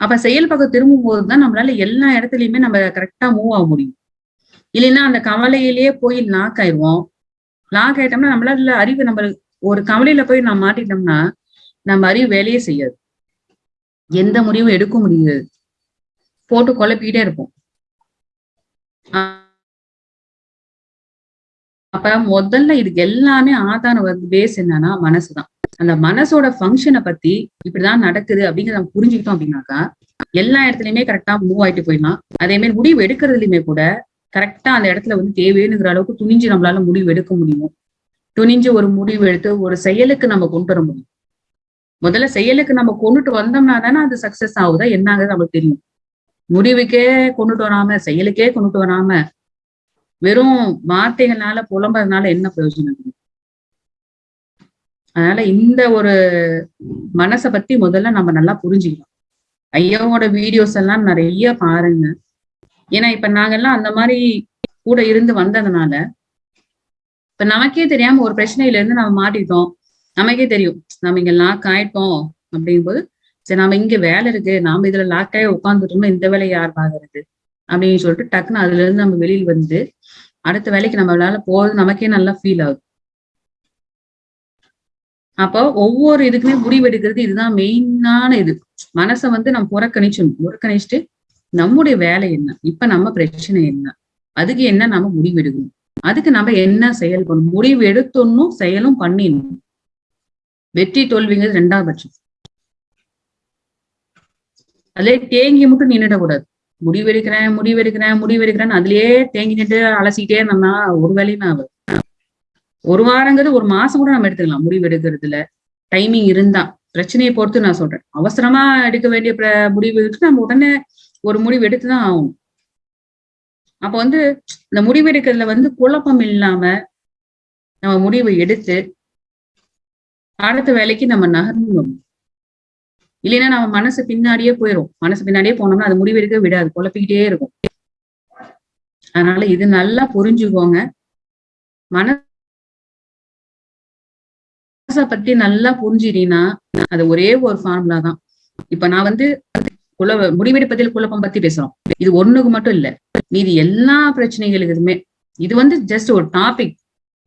அப்ப செயல் பக்கம் திரும்பும் போதுதான் நம்மளால எல்லா இடத்துலயுமே நம்ம கரெக்டா மூவ் ஆக முடியும். இல்லைன்னா அந்த கவலையிலேயே போய் லாக் ஆயிடுவோம். லாக் ஆயிட்டோம்னா நம்மளால அறிவு நம்ம ஒரு கவலையில போய் நம்ம மாட்டிட்டோம்னா நம்ம அறிவு வேலையே செய்யாது. எந்த முடிவும் எடுக்க முடியாது. போட்டு குழப்பிக்கிட்டே இருப்போம். அப்ப முதல்ல இதுக்கு எல்லாமே ஆதார பேஸ் என்னன்னா மனசுதான். அந்த மனசோட ஃபங்க்ஷனை பத்தி இப்படிதான் நடக்குது அப்படிங்கிறத நம்ம புரிஞ்சுக்கிட்டோம் அப்படின்னாக்கா எல்லா இடத்துலயுமே கரெக்டா மூவ் ஆயிட்டு போயிடலாம். அதே மாதிரி முடிவு எடுக்கிறதுலயுமே கூட கரெக்டா அந்த இடத்துல வந்து தேவைங்கிற அளவுக்கு துணிஞ்சு நம்மளால முடிவு எடுக்க முடியும். துணிஞ்சு ஒரு முடிவு எடுத்து ஒரு செயலுக்கு நம்ம கொண்டு வர முடியும். முதல்ல செயலுக்கு நம்ம கொண்டுட்டு வந்தோம்னா தானே அது சக்சஸ் ஆகுதா? என்னங்கிறது நமக்கு தெரியும். முடிவுக்கே கொண்டுட்டு வராம செயலுக்கே கொண்டுட்டு வராம வெறும் வார்த்தைகள்னால புலம்புறதுனால என்ன பிரயோஜனம் அதனால இந்த ஒரு மனசை பத்தி முதல்ல நம்ம நல்லா புரிஞ்சுக்கலாம் ஐயாவோட வீடியோஸ் எல்லாம் நிறைய பாருங்க. ஏன்னா இப்ப நாங்கெல்லாம் அந்த மாதிரி கூட இருந்து வந்ததுனால இப்ப நமக்கே தெரியாம ஒரு பிரச்சனையில இருந்து நம்ம மாட்டிட்டோம் நமக்கே தெரியும். நம்ம இங்க லாக் ஆயிட்டோம் அப்படிங்கும்போது சரி நாம இங்க வேலை இருக்கு. நாம இதுல லாக் ஆகி உட்காந்துட்டோம்னா இந்த வேலையை யார் பாக்குறது அப்படின்னு சொல்லிட்டு டக்குன்னு அதுல இருந்து நம்ம வெளியில் வந்து அடுத்த வேலைக்கு நம்மளால போறது நமக்கே நல்லா ஃபீல் ஆகுது. அப்போ ஒவ்வொரு இதுக்குமே முடிவெடுக்கிறது இதுதான் மெயினான இது. மனசை வந்து நம்ம புறக்கணிச்சிடணும். புறக்கணிச்சுட்டு நம்முடைய வேலை என்ன? இப்ப நம்ம பிரச்சனை என்ன? அதுக்கு என்ன நம்ம முடிவெடுக்கணும்? அதுக்கு நம்ம என்ன செயல் பண்ணணும்? முடிவு எடுத்தோன்னும் செயலும் பண்ணிடணும். வெற்றி தோல்விங்கிறது ரெண்டாவது பட்சம். அதுலயே தேங்கி மட்டும் நின்றுடக்கூடாது முடிவெடுக்கிறேன் முடிவெடுக்கிறேன் முடிவெடுக்கிறேன்னு அதுலயே தேங்கி நின்று அலசிக்கிட்டே இருந்தோம்னா ஒரு வேலையுமே ஆகுது. ஒரு வாரங்கிறது ஒரு மாசம் கூட நம்ம எடுத்துக்கலாம். முடிவெடுக்கிறதுல டைமிங் இருந்தா. பிரச்சனையை பொறுத்து நான் சொல்றேன். அவசரமா எடுக்க வேண்டிய முடிவு எடுத்து நம்ம உடனே ஒரு முடிவு எடுத்துதான் ஆகும் அப்ப வந்து இந்த முடிவு எடுக்கிறதுல வந்து குழப்பம் இல்லாம நம்ம முடிவு எடுத்து அடுத்த வேலைக்கு நம்ம நகர்ந்து இல்லைன்னா நம்ம மனசு பின்னாடியே போயிடும் மனசு பின்னாடியே போனோம்னா அது முடிவெடுக்க விடாது. குழப்பிக்கிட்டே இருக்கும். அதனால இது நல்லா புரிஞ்சுக்கோங்க. மனச பத்தி நல்லா புரிஞ்சிட்டீங்கன்னா அது ஒரே ஒரு ஃபார்முலா தான். இப்ப நான் வந்து குல முடிவெடுப்பதில் குழப்பம் பத்தி பேசுறோம். இது ஒண்ணுக்கு மட்டும் இல்ல. மீதி எல்லா பிரச்சனைகளுக்குமே இது வந்து ஜஸ்ட் ஒரு டாபிக்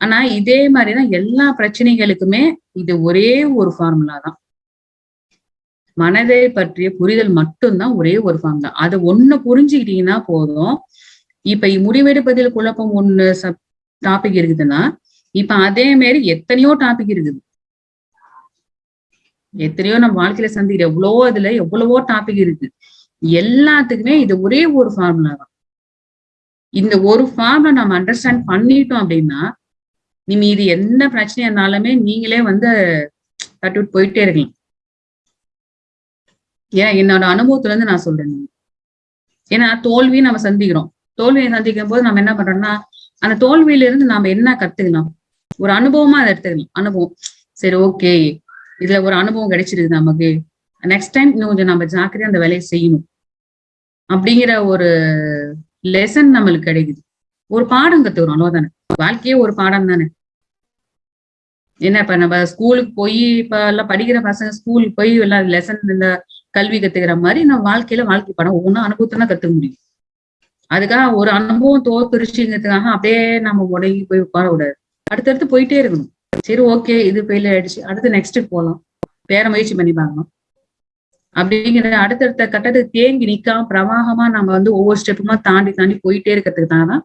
ஆனா இதே மாதிரிதான் எல்லா பிரச்சனைகளுக்குமே இது ஒரே ஒரு ஃபார்முலா தான். மனதை பற்றிய புரிதல் மட்டும்தான் ஒரே ஒரு ஃபார்ம் தான் அதை ஒண்ணு புரிஞ்சுக்கிட்டீங்கன்னா போதும். இப்ப முடிவெடுப்பதில் குழப்பம் ஒண்ணு சப் டாபிக் இருக்குதுன்னா இப்ப அதே மாதிரி எத்தனையோ டாபிக் இருக்குது. எத்தனையோ நம்ம வாழ்க்கையில சந்திக்கிற எவ்வளவோ இதுல எவ்வளவோ டாபிக் இருக்கு. எல்லாத்துக்குமே இது ஒரே ஒரு ஃபார்முலா தான். இந்த ஒரு ஃபார்முலா நம்ம அண்டர்ஸ்டாண்ட் பண்ணிட்டோம் அப்படின்னா நீ இது எந்த பிரச்சனையா இருந்தாலுமே நீங்களே வந்து தட்டுவிட்டு போயிட்டே இருக்கலாம். ஏன்னா என்னோட அனுபவத்துல இருந்து நான் சொல்றேன். ஏன்னா தோல்வியை நம்ம சந்திக்கிறோம். தோல்வியை சந்திக்கும் போது நம்ம என்ன பண்றோம்னா அந்த தோல்வியில இருந்து நாம என்ன கத்துக்கலாம்? ஒரு அனுபவமா அதை எடுத்துக்கலாம். அனுபவம். சரி ஓகே இதுல ஒரு அனுபவம் கிடைச்சிருக்கு நமக்கு. நெக்ஸ்ட் டைம் இன்னும் கொஞ்சம் நம்ம ஜாக்கிரதையா அந்த வேலையை செய்யணும். அப்படிங்கிற ஒரு லெசன் நம்மளுக்கு கிடைக்குது. ஒரு பாடம் கத்துக்கிறோம் அவ்வளவுதானே? வாழ்க்கையே ஒரு பாடம் தானே? என்ன இப்ப நம்ம ஸ்கூலுக்கு போய் இப்ப எல்லாம் படிக்கிற பசங்க ஸ்கூலுக்கு போய் எல்லாம் லெசன் இந்த கல்வி கத்துக்கிற மாதிரி நம்ம வாழ்க்கையில வாழ்க்கை படம் ஒவ்வொன்றும் அனுபவத்தை தான் கத்துக்க முடியும். அதுக்காக ஒரு அனுபவம் தோத்துருச்சுங்கிறதுக்காக அப்படியே நம்ம உடங்கி போய் உட்கார விடாது அடுத்தடுத்து போயிட்டே இருக்கணும். சரி ஓகே இது ஃபெயில் ஆயிடுச்சு. அடுத்து நெக்ஸ்ட் போகலாம் வேற முயற்சி பண்ணி பார்க்கலாம். அப்படிங்கிற அடுத்தடுத்த கட்டத்துக்கு தேங்கி நிக்காம பிரவாகமா நம்ம வந்து ஒவ்வொரு ஸ்டெப்புமா தாண்டி தாண்டி போயிட்டே இருக்கிறதுக்கு தான்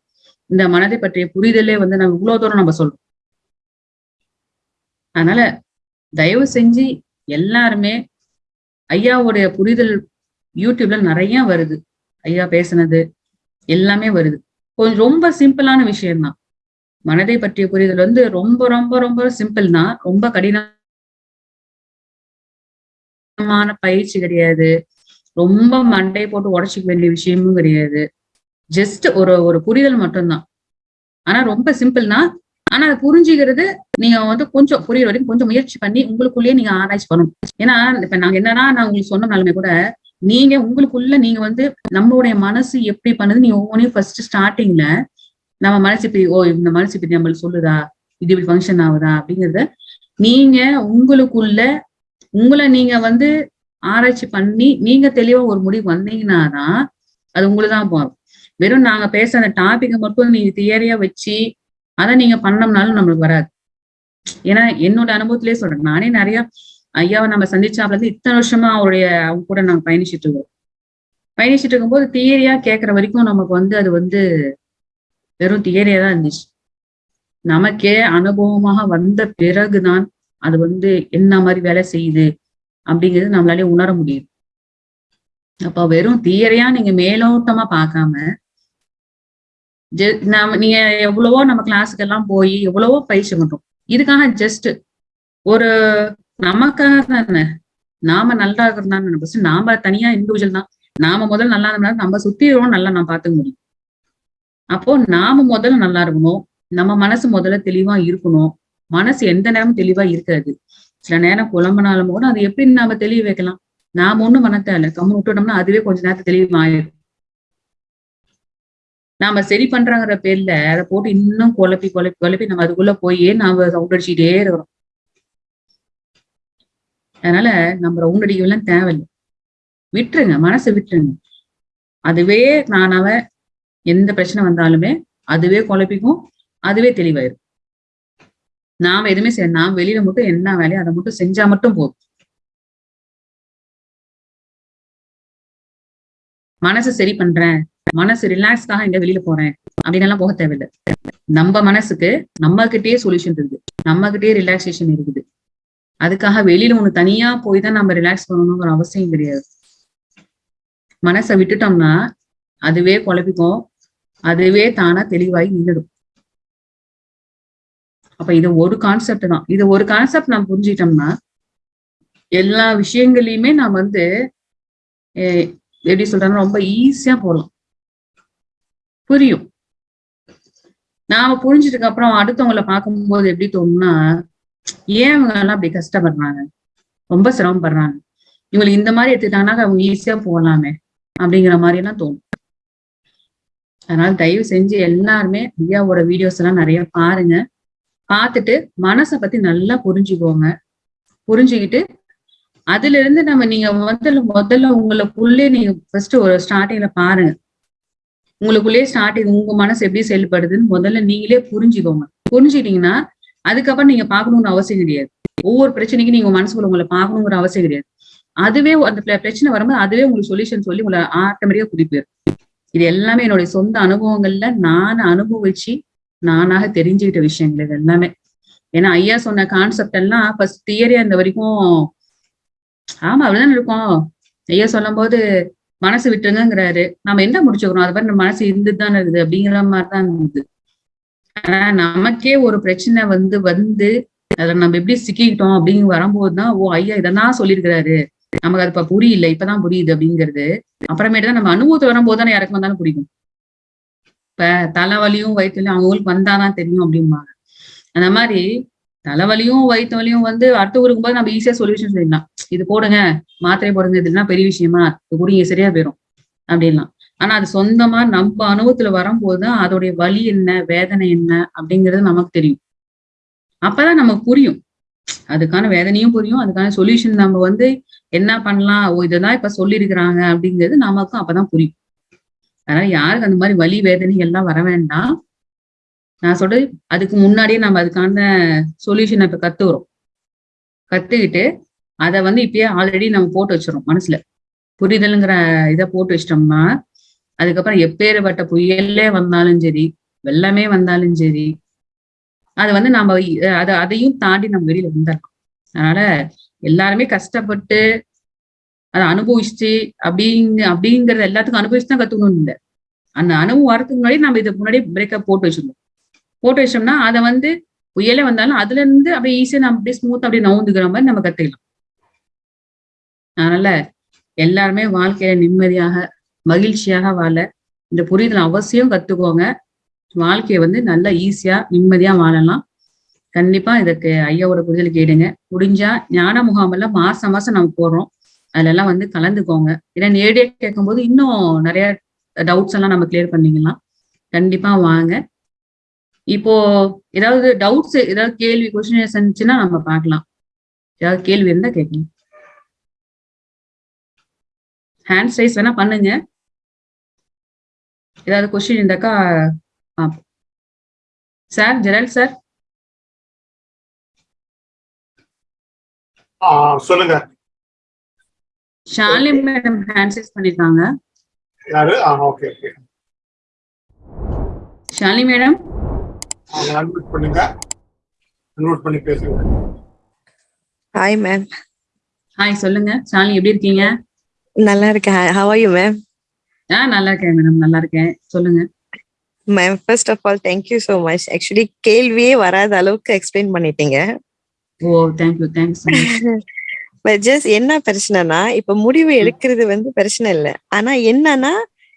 இந்த மனதை பற்றிய புரிதலே வந்து நம்ம இவ்வளவு தூரம் நம்ம சொல்றோம். அதனால தயவு செஞ்சு எல்லாருமே ஐயாவுடைய புரிதல் யூடியூப்ல நிறைய வருது. ஐயா பேசுனது எல்லாமே வருது. கொஞ்சம் ரொம்ப சிம்பிளான விஷயம்தான். மனதை பற்றிய புரிதல் வந்து ரொம்ப ரொம்ப ரொம்ப சிம்பிள் தான் ரொம்ப கடினமான பயிற்சி கிடையாது. ரொம்ப மண்டை போட்டு உடச்சிக்க வேண்டிய விஷயமும் கிடையாது. ஜஸ்ட் ஒரு ஒரு புரிதல் மட்டும்தான். ஆனா ரொம்ப சிம்பிள் தான் ஆனா அதை புரிஞ்சுக்கிறது நீங்க வந்து கொஞ்சம் புரியுற வரைக்கும் கொஞ்சம் முயற்சி பண்ணி உங்களுக்குள்ளேயே நீங்க ஆராய்ச்சி பண்ணணும். ஏன்னா இப்ப நாங்க என்னன்னா நான் உங்களுக்கு சொன்னனாலுமே கூட நீங்க உங்களுக்குள்ள நீங்க வந்து நம்மளுடைய மனசு எப்படி பண்ணுது நீங்க ஒவ்வொன்றையும் ஃபர்ஸ்ட் ஸ்டார்டிங்ல நம்ம மனசு இப்படி ஓ இந்த மனசு இப்படி நம்மளுக்கு சொல்லுதா? இது இப்படி ஃபங்க்ஷன் ஆகுதா? அப்படிங்கறத நீங்க உங்களுக்குள்ள உங்களை நீங்க வந்து ஆராய்ச்சி பண்ணி நீங்க தெளிவா ஒரு முடிவு வந்தீங்கன்னாதான் அது உங்களுக்கு தான் போகும். வெறும் நாங்க பேசுற அந்த டாபிக்கை மட்டும் நீங்க தியரியா வச்சு அதை நீங்க பண்ணோம்னாலும் நம்மளுக்கு வராது. ஏன்னா என்னோட அனுபவத்திலேயே சொல்றேன். நானே நிறைய ஐயாவை நம்ம சந்திச்சாப்ல இருந்து இத்தனை வருஷமா அவருடைய அவங்க கூட நாங்க பயணிச்சுட்டு இருக்கோம். பயணிச்சுட்டு இருக்கும்போது தியரியா கேட்கற வரைக்கும் நமக்கு வந்து அது வந்து வெறும் தியரியா தான் இருந்துச்சு. நமக்கே அனுபவமாக வந்த பிறகுதான் அது வந்து என்ன மாதிரி வேலை செய்யுது அப்படிங்கிறது நம்மளாலே உணர முடியுது. அப்ப வெறும் தியரியா நீங்க மேலோட்டமா பார்க்காம நாம நீங்க எவ்வளவோ நம்ம கிளாஸுக்கெல்லாம் போய் எவ்வளவோ பயிற்சி பண்றோம். இதுக்காக ஜஸ்ட் ஒரு நமக்காக தானே நாம நல்லா இருக்கிறதான்னு ஃபர்ஸ்ட் நாம தனியா இண்டிவிஜுவல் தான். நாம முதல்ல நல்லா இருந்தாலும் நம்ம சுத்தி நல்லா நான் பாத்துக்க முடியும். அப்போ நாம முதல்ல நல்லா இருக்கணும். நம்ம மனசு முதல்ல தெளிவா இருக்கணும். மனசு எந்த நேரமும் தெளிவா இருக்காது. சில நேரம் குழம்புனாலும் கூட அது எப்படி நாம தெளிவு வைக்கலாம்? நாம ஒண்ணும் பண்ண தேவையில்ல கம்மு விட்டுட்டோம்னா அதுவே கொஞ்ச நேரத்தை தெளிவாயிடும் நாம சரி பண்றாங்கிற பேர்ல அதை போட்டு இன்னும் குழப்பி குழப்பி குழப்பி நம்ம அதுக்குள்ள போயே நாம சவுண்ட் அடிச்சுட்டே இருக்கிறோம். அதனால நம்ம ரவுண்ட் அடிக்கலாம் தேவையில்லை. விட்டுருங்க மனசை விட்டுருங்க. அதுவே நானாவ எந்த பிரச்சனை வந்தாலுமே அதுவே குழப்பிக்கும் அதுவே தெளிவாயிரும். நாம எதுவுமே செய்ய நாம் வெளியில மட்டும் என்ன வேலையோ அதை மட்டும் செஞ்சா மட்டும் போதும். மனசு சரி பண்றேன் மனசு ரிலாக்ஸ்க்காக எங்க வெளியில போறேன் அப்படின்னு எல்லாம் போக தேவையில்லை. நம்ம மனசுக்கு நம்ம கிட்டேயே சொல்யூஷன் இருக்குது. நம்ம கிட்டேயே ரிலாக்ஸேஷன் இருக்குது. அதுக்காக வெளியில ஒண்ணு தனியா போய் தான் நம்ம ரிலாக்ஸ் பண்ணணுங்கிற அவசியம் கிடையாது. மனசை விட்டுட்டோம்னா அதுவே குழப்பிக்கும் அதுவே தானா தெளிவாகி நின்றுடும் அப்ப இது ஒரு கான்செப்ட் தான். இது ஒரு கான்செப்ட் நான் புரிஞ்சிட்டோம்னா எல்லா விஷயங்களையுமே நான் வந்து எப்படி சொல்றாங்க ரொம்ப ஈஸியா போகலாம் புரியும். நாம புரிஞ்சதுக்கு அப்புறம் அடுத்தவங்களை பார்க்கும்போது எப்படி தோணும்னா ஏன் அவங்க எல்லாம் அப்படி கஷ்டப்படுறாங்க? ரொம்ப சிரமப்படுறாங்க. இவங்களுக்கு இந்த மாதிரி எடுத்துக்கிட்டாங்கன்னா அவங்க ஈஸியா போகலாமே அப்படிங்கிற மாதிரி எல்லாம் தோணும். அதனால தயவு செஞ்சு எல்லாருமே ஐயாவோட வீடியோஸ் எல்லாம் நிறைய பாருங்க. பார்த்துட்டு மனசை பத்தி நல்லா புரிஞ்சுக்கோங்க. புரிஞ்சுக்கிட்டு அதுல இருந்து நம்ம நீங்க முதல்ல முதல்ல உங்களுக்குள்ளே நீங்க ஃபர்ஸ்ட் ஒரு ஸ்டார்டிங்ல பாருங்க. உங்களுக்குள்ளே ஸ்டார்டிங் உங்க மனசு எப்படி செயல்படுதுன்னு முதல்ல நீங்களே புரிஞ்சுக்கோங்க. புரிஞ்சுக்கிட்டீங்கன்னா அதுக்கப்புறம் நீங்க பாக்கணும்னு அவசியம் கிடையாது. ஒவ்வொரு பிரச்சனைக்கும் நீங்க மனசுக்குள்ள உங்களை பாக்கணுங்கிற அவசியம் கிடையாது. அதுவே அந்த பிரச்சனை வரும்போது அதுவே உங்களுக்கு சொல்யூஷன் சொல்லி உங்களை ஆட்டோமேட்டிக்கா குறிப்பிடும் இது எல்லாமே என்னுடைய சொந்த அனுபவங்கள்ல நான் அனுபவிச்சு நானாக தெரிஞ்சுக்கிட்ட விஷயங்கள் இது எல்லாமே. ஏன்னா ஐயா சொன்ன கான்செப்ட் எல்லாம் ஃபர்ஸ்ட் தியரி அந்த வரைக்கும் ஆமா அப்படிதான் இருக்கும். ஐயா சொல்லும் போது மனசு விட்டுருங்கிறாரு நம்ம என்ன முடிச்சுக்கிறோம்? அது மாதிரி மனசு இருந்துட்டு தானே இருக்குது அப்படிங்கிற மாதிரிதான் இருந்தது. ஆனா நமக்கே ஒரு பிரச்சனை வந்து வந்து அதுல நம்ம எப்படி சிக்கிக்கிட்டோம் அப்படின்னு வரும்போதுதான் ஓ ஐயா இதெல்லாம் சொல்லியிருக்கிறாரு. நமக்கு அது இப்ப புரியல இப்பதான் புரியுது அப்படிங்கிறது. அப்புறமேட்டு தான் நம்ம அனுபவத்துல வரும்போது தானே யாருக்கு வந்தாலும் பிடிக்கும் இப்ப தலைவலியும் வயிற்றுலையும் அவங்களுக்கு வந்தாதான் தெரியும் அப்படிம்பாங்க. அந்த மாதிரி தலைவலியும் வயிற்று வலியும் வந்து அடுத்து ஊருக்கு போது நம்ம ஈஸியா சொல்யூஷன் சொல்லிடலாம். இது போடுங்க மாத்திரை போடுங்க இதெல்லாம் பெரிய விஷயமா? இது குடிங்க சரியா போயிடும் அப்படின்லாம். ஆனா அது சொந்தமா நம்ம அனுபவத்துல வரும்போது அதோடைய வலி என்ன வேதனை என்ன அப்படிங்கிறது நமக்கு தெரியும். அப்பதான் நமக்கு புரியும். அதுக்கான வேதனையும் புரியும். அதுக்கான சொல்யூஷன் நம்ம வந்து என்ன பண்ணலாம்? ஓ இதெல்லாம் இப்ப சொல்லியிருக்கிறாங்க அப்படிங்கிறது நமக்கும் அப்பதான் புரியும். அதனால யாருக்கு அந்த மாதிரி வலி வேதனை எல்லாம் வர வேண்டாம். நான் சொல்றது அதுக்கு முன்னாடியே நம்ம அதுக்கான சொல்யூஷனை இப்ப கத்துக்கிறோம். கத்துக்கிட்டு அதை வந்து இப்பயே ஆல்ரெடி நம்ம போட்டு வச்சிடறோம் மனசுல. புரிதலுங்கிற இதை போட்டு வச்சிட்டோம்னா அதுக்கப்புறம் எப்பேற்பட்ட புயலே வந்தாலும் சரி வெள்ளமே வந்தாலும் சரி அது வந்து நம்ம அதை அதையும் தாண்டி நம்ம வெளியில வந்துடலாம். அதனால எல்லாருமே கஷ்டப்பட்டு அதை அனுபவிச்சு அப்படிங்க அப்படிங்கறது எல்லாத்துக்கும் அனுபவிச்சு தான் கத்துக்கணும் இல்லை. அந்த அனுபவம் வரதுக்கு முன்னாடி நம்ம இதை முன்னாடி பிரேக்கப் போட்டு வச்சிருந்தோம். போட்டு வச்சோம்னா அதை வந்து புயலே வந்தாலும் அதுல இருந்து அப்படியே ஈஸியா நம்ம அப்படியே ஸ்மூத் அப்படியே நவுந்துக்கிற மாதிரி நம்ம கத்துக்கலாம். அதனால எல்லாருமே வாழ்க்கையில நிம்மதியாக மகிழ்ச்சியாக வாழ இந்த புரிதல் அவசியம் கத்துக்கோங்க. வாழ்க்கையை வந்து நல்லா ஈஸியா நிம்மதியா வாழலாம். கண்டிப்பா இதுக்கு ஐயாவோட புரிதல் கேடுங்க. முடிஞ்சா ஞான முகாமெல்லாம் மாசம் மாசம் நம்ம போடுறோம். அதுல எல்லாம் வந்து கலந்துக்கோங்க. ஏன்னா நேரடியாக கேட்கும்போது இன்னும் நிறைய டவுட்ஸ் எல்லாம் நம்ம கிளியர் பண்ணிக்கலாம். கண்டிப்பா வாங்க. இப்போ ஏதாவது டவுட்ஸ் ஏதாவது கேள்வி கொஸ்டின் இருந்துச்சுன்னா நம்ம பார்க்கலாம். ஏதாவது கேள்வி இருந்தா கேட்கலாம். ஹேண்ட் சைஸ் வேணா பண்ணுங்க. ஏதாவது கொஸ்டின் இருந்தாக்கா சார் ஜெரல் சார் சொல்லுங்க. ஷாலினி மேடம் ஹேண்ட் ரைஸ் பண்ணிருக்காங்க. யாரு? ஆ okay okay Shalini madam? Unmute பண்ணுங்க. அன்மியூட் பண்ணி பேசுங்க. ஹாய் மேம் ஹாய் சொல்லுங்க. ஷாலினி எப்படி இருக்கீங்க? நல்லா இருக்கேன். ஹவ் ஆர் யூ மேம் ஆ நல்லா இருக்கேன் மேடம் நல்லா இருக்கேன். சொல்லுங்க. Ma'am first of all thank you so much actually கேள்வியே வராத அளவுக்கு எக்ஸ்பிளைன் பண்ணிட்டீங்க. ஓ thank you thanks but just என்ன பிரச்சனைனா இப்ப முடிவு எடுக்கிறது வந்து பிரச்சனை இல்லை. ஆனா என்னன்னா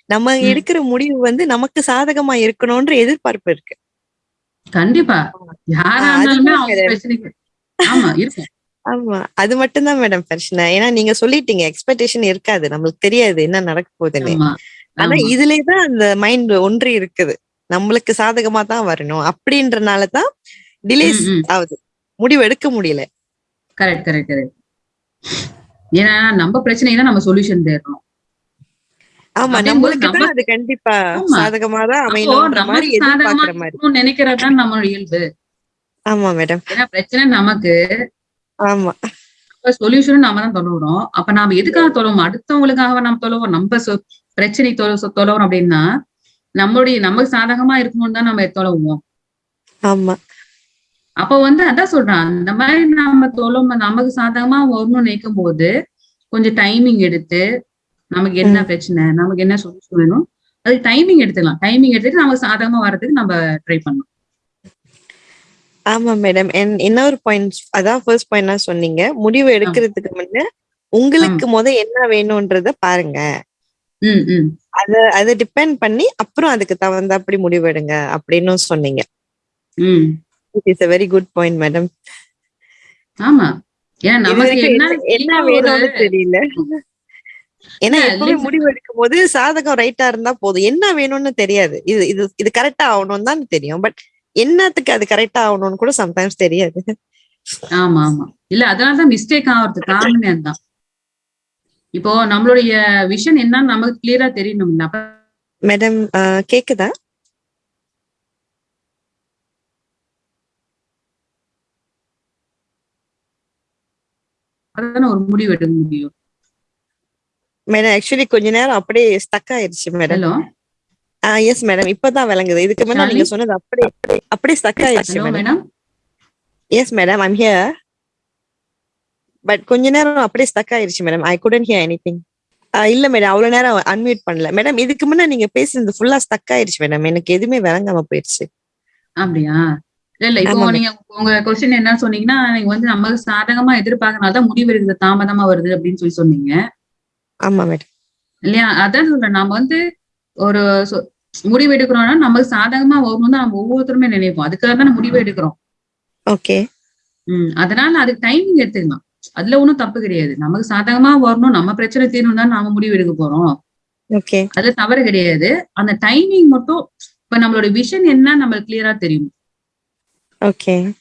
நம்ம. எடுக்கிற முடிவு வந்து நமக்கு சாதகமா இருக்கணும்ன்ற எதிர்பார்ப்பு இருக்கு. கண்டிப்பா. யாரா இருந்தாலுமே ஆமா அது மட்டும்தான் மேடம் பிரச்சனை. ஏன்னா நீங்க சொல்லிட்டீங்க எக்ஸ்பெக்டேஷன் இருக்காது. நம்மளுக்கு தெரியாது என்ன நடக்க போகுதுன்னு. ஆனா ஆமா. இதுலதான் அந்த மைண்ட் ஒன்றி இருக்குது. நம்மளுக்கு சாதகமா தான் வரணும். அப்படின்றனாலதான் டிலேஸ். ஆகுது. முடிவு எடுக்க முடியல. கரெக்ட் கரெக்ட் கரெக்ட் ஏன்னா நம்ம பிரச்சனைக்கு தான் நம்ம சொல்யூஷன் தேடுறோம். ஆமா நம்மளுக்கு அது கண்டிப்பா. சாதகமா தான் நினைக்கிறது நம்ம இயல்பு. ஆமா மேடம். ஏன்னா பிரச்சனை நமக்கு. ஆமா. சொல்யூஷனும் நாம தான் தொலைவுறோம் அப்ப நாம எதுக்காக தொலைவோம் அடுத்தவங்களுக்காக நம்ம தொலைவோம் நம்ம பிரச்சனை தொலைவோம் அப்படின்னா நம்மளுடைய நமக்கு சாதகமா இருக்கணும்னு தான் நம்ம தொலைவோம் ஆமா. அப்ப வந்து அதான் சொல்றேன் அந்த மாதிரி நம்ம தொழும் நமக்கு சாதகமா ஒண்ணு நினைக்கும் போது கொஞ்சம் டைமிங் எடுத்து நமக்கு என்ன பிரச்சனை நமக்கு என்ன சொல்யூஷன் வேணும் அதுக்கு டைமிங் எடுத்துக்கலாம். டைமிங் எடுத்துட்டு நமக்கு சாதகமா வர்றதுக்கு நம்ம ட்ரை பண்ணலாம். ஆமா மேடம் இன்னொரு பாயிண்ட் அதான் ஃபர்ஸ்ட் பாயிண்ட் சொன்னீங்க. முடிவு எடுக்கிறதுக்கு முன்ன உங்களுக்கு முத என்ன வேணும்ன்றத பாருங்க. அத அதை டிபெண்ட் பண்ணி அப்புறம் அதுக்கு தகுந்தாப்படி முடிவெடுங்க அப்படின்னு சொன்னீங்க. ம் it is a very good point madam ஆமா. ஏன்னா நமக்கு என்ன என்ன- வேணும்னு தெரியல. ஏன்னா எப்பவுமே. முடிவு எடுக்கும் போது சாதகம் ரைட்டா இருந்தா போதும். என்ன வேணும்னு தெரியாது. இது இது இது கரெக்டா ஆகணும்னு தான் தெரியும். பட் என்னத்துக்கு அது கரெக்டா ஆகணும்னு கூட சம்டைம்ஸ் தெரியாது. ஆமா ஆமா. இல்ல அதனாலதான் மிஸ்டேக் ஆகுறது காரணமே அதுதான். இப்போ நம்மளுடைய விஷன் என்னன்னு நமக்கு கிளியரா தெரியணும். மேடம் கேக்குதா? அப்பதானே ஒரு முடிவு எடுக்க முடியும். மேடம் ஆக்சுவலி கொஞ்ச நேரம் அப்படியே ஸ்டக் ஆயிருச்சு மேடம் ஹலோ எஸ் மேடம் இப்பதான் விளங்குது. இதுக்கு முன்னாடி? நீங்க சொன்னது அப்படியே அப்படியே ஸ்டக் ஆயிருச்சு madam yes madam I'm here but கொஞ்ச நேரம் அப்படியே ஸ்டக் ஆயிருச்சு madam I couldn't hear anything இல்ல மேடம் அவ்வளவு நேரம் அன்மியூட் பண்ணல. மேடம் இதுக்கு முன்ன நீங்க பேசுனது ஃபுல்லா ஸ்டக் ஆயிருச்சு மேடம் எனக்கு எதுவுமே விளங்காம போயிருச்சு. அப்படியா? இல்ல இல்ல இப்போ நீங்க உங்க கொஸ்டின் என்ன சொன்னீங்கன்னா நீங்க வந்து நமக்கு சாதகமா எதிர்பார்க்கறனாலதான் முடிவு எடுக்கிறது தாமதமா வருது அப்படின்னு சொல்லி சொன்னீங்க. ஆமா மேடம். இல்லையா? அதான் சொல்றேன். நாம வந்து ஒரு முடிவு எடுக்கிறோம்னா நமக்கு சாதகமா வரணும் தான் நம்ம ஒவ்வொருத்தருமே நினைப்போம். அதுக்காக தான் நம்ம முடிவு எடுக்கிறோம். ஓகே. உம் அதனால அதுக்கு டைமிங் எடுத்துக்கலாம். அதுல ஒண்ணும் தப்பு கிடையாது. நமக்கு சாதகமா வரணும் நம்ம பிரச்சனை தீரணும் தான் நாம முடிவு எடுக்க போறோம். ஓகே. அதுல தவறு கிடையாது. அந்த டைமிங் மட்டும் இப்ப நம்மளோட விஷன் என்ன நம்மளுக்கு கிளியரா தெரியும். ஓகே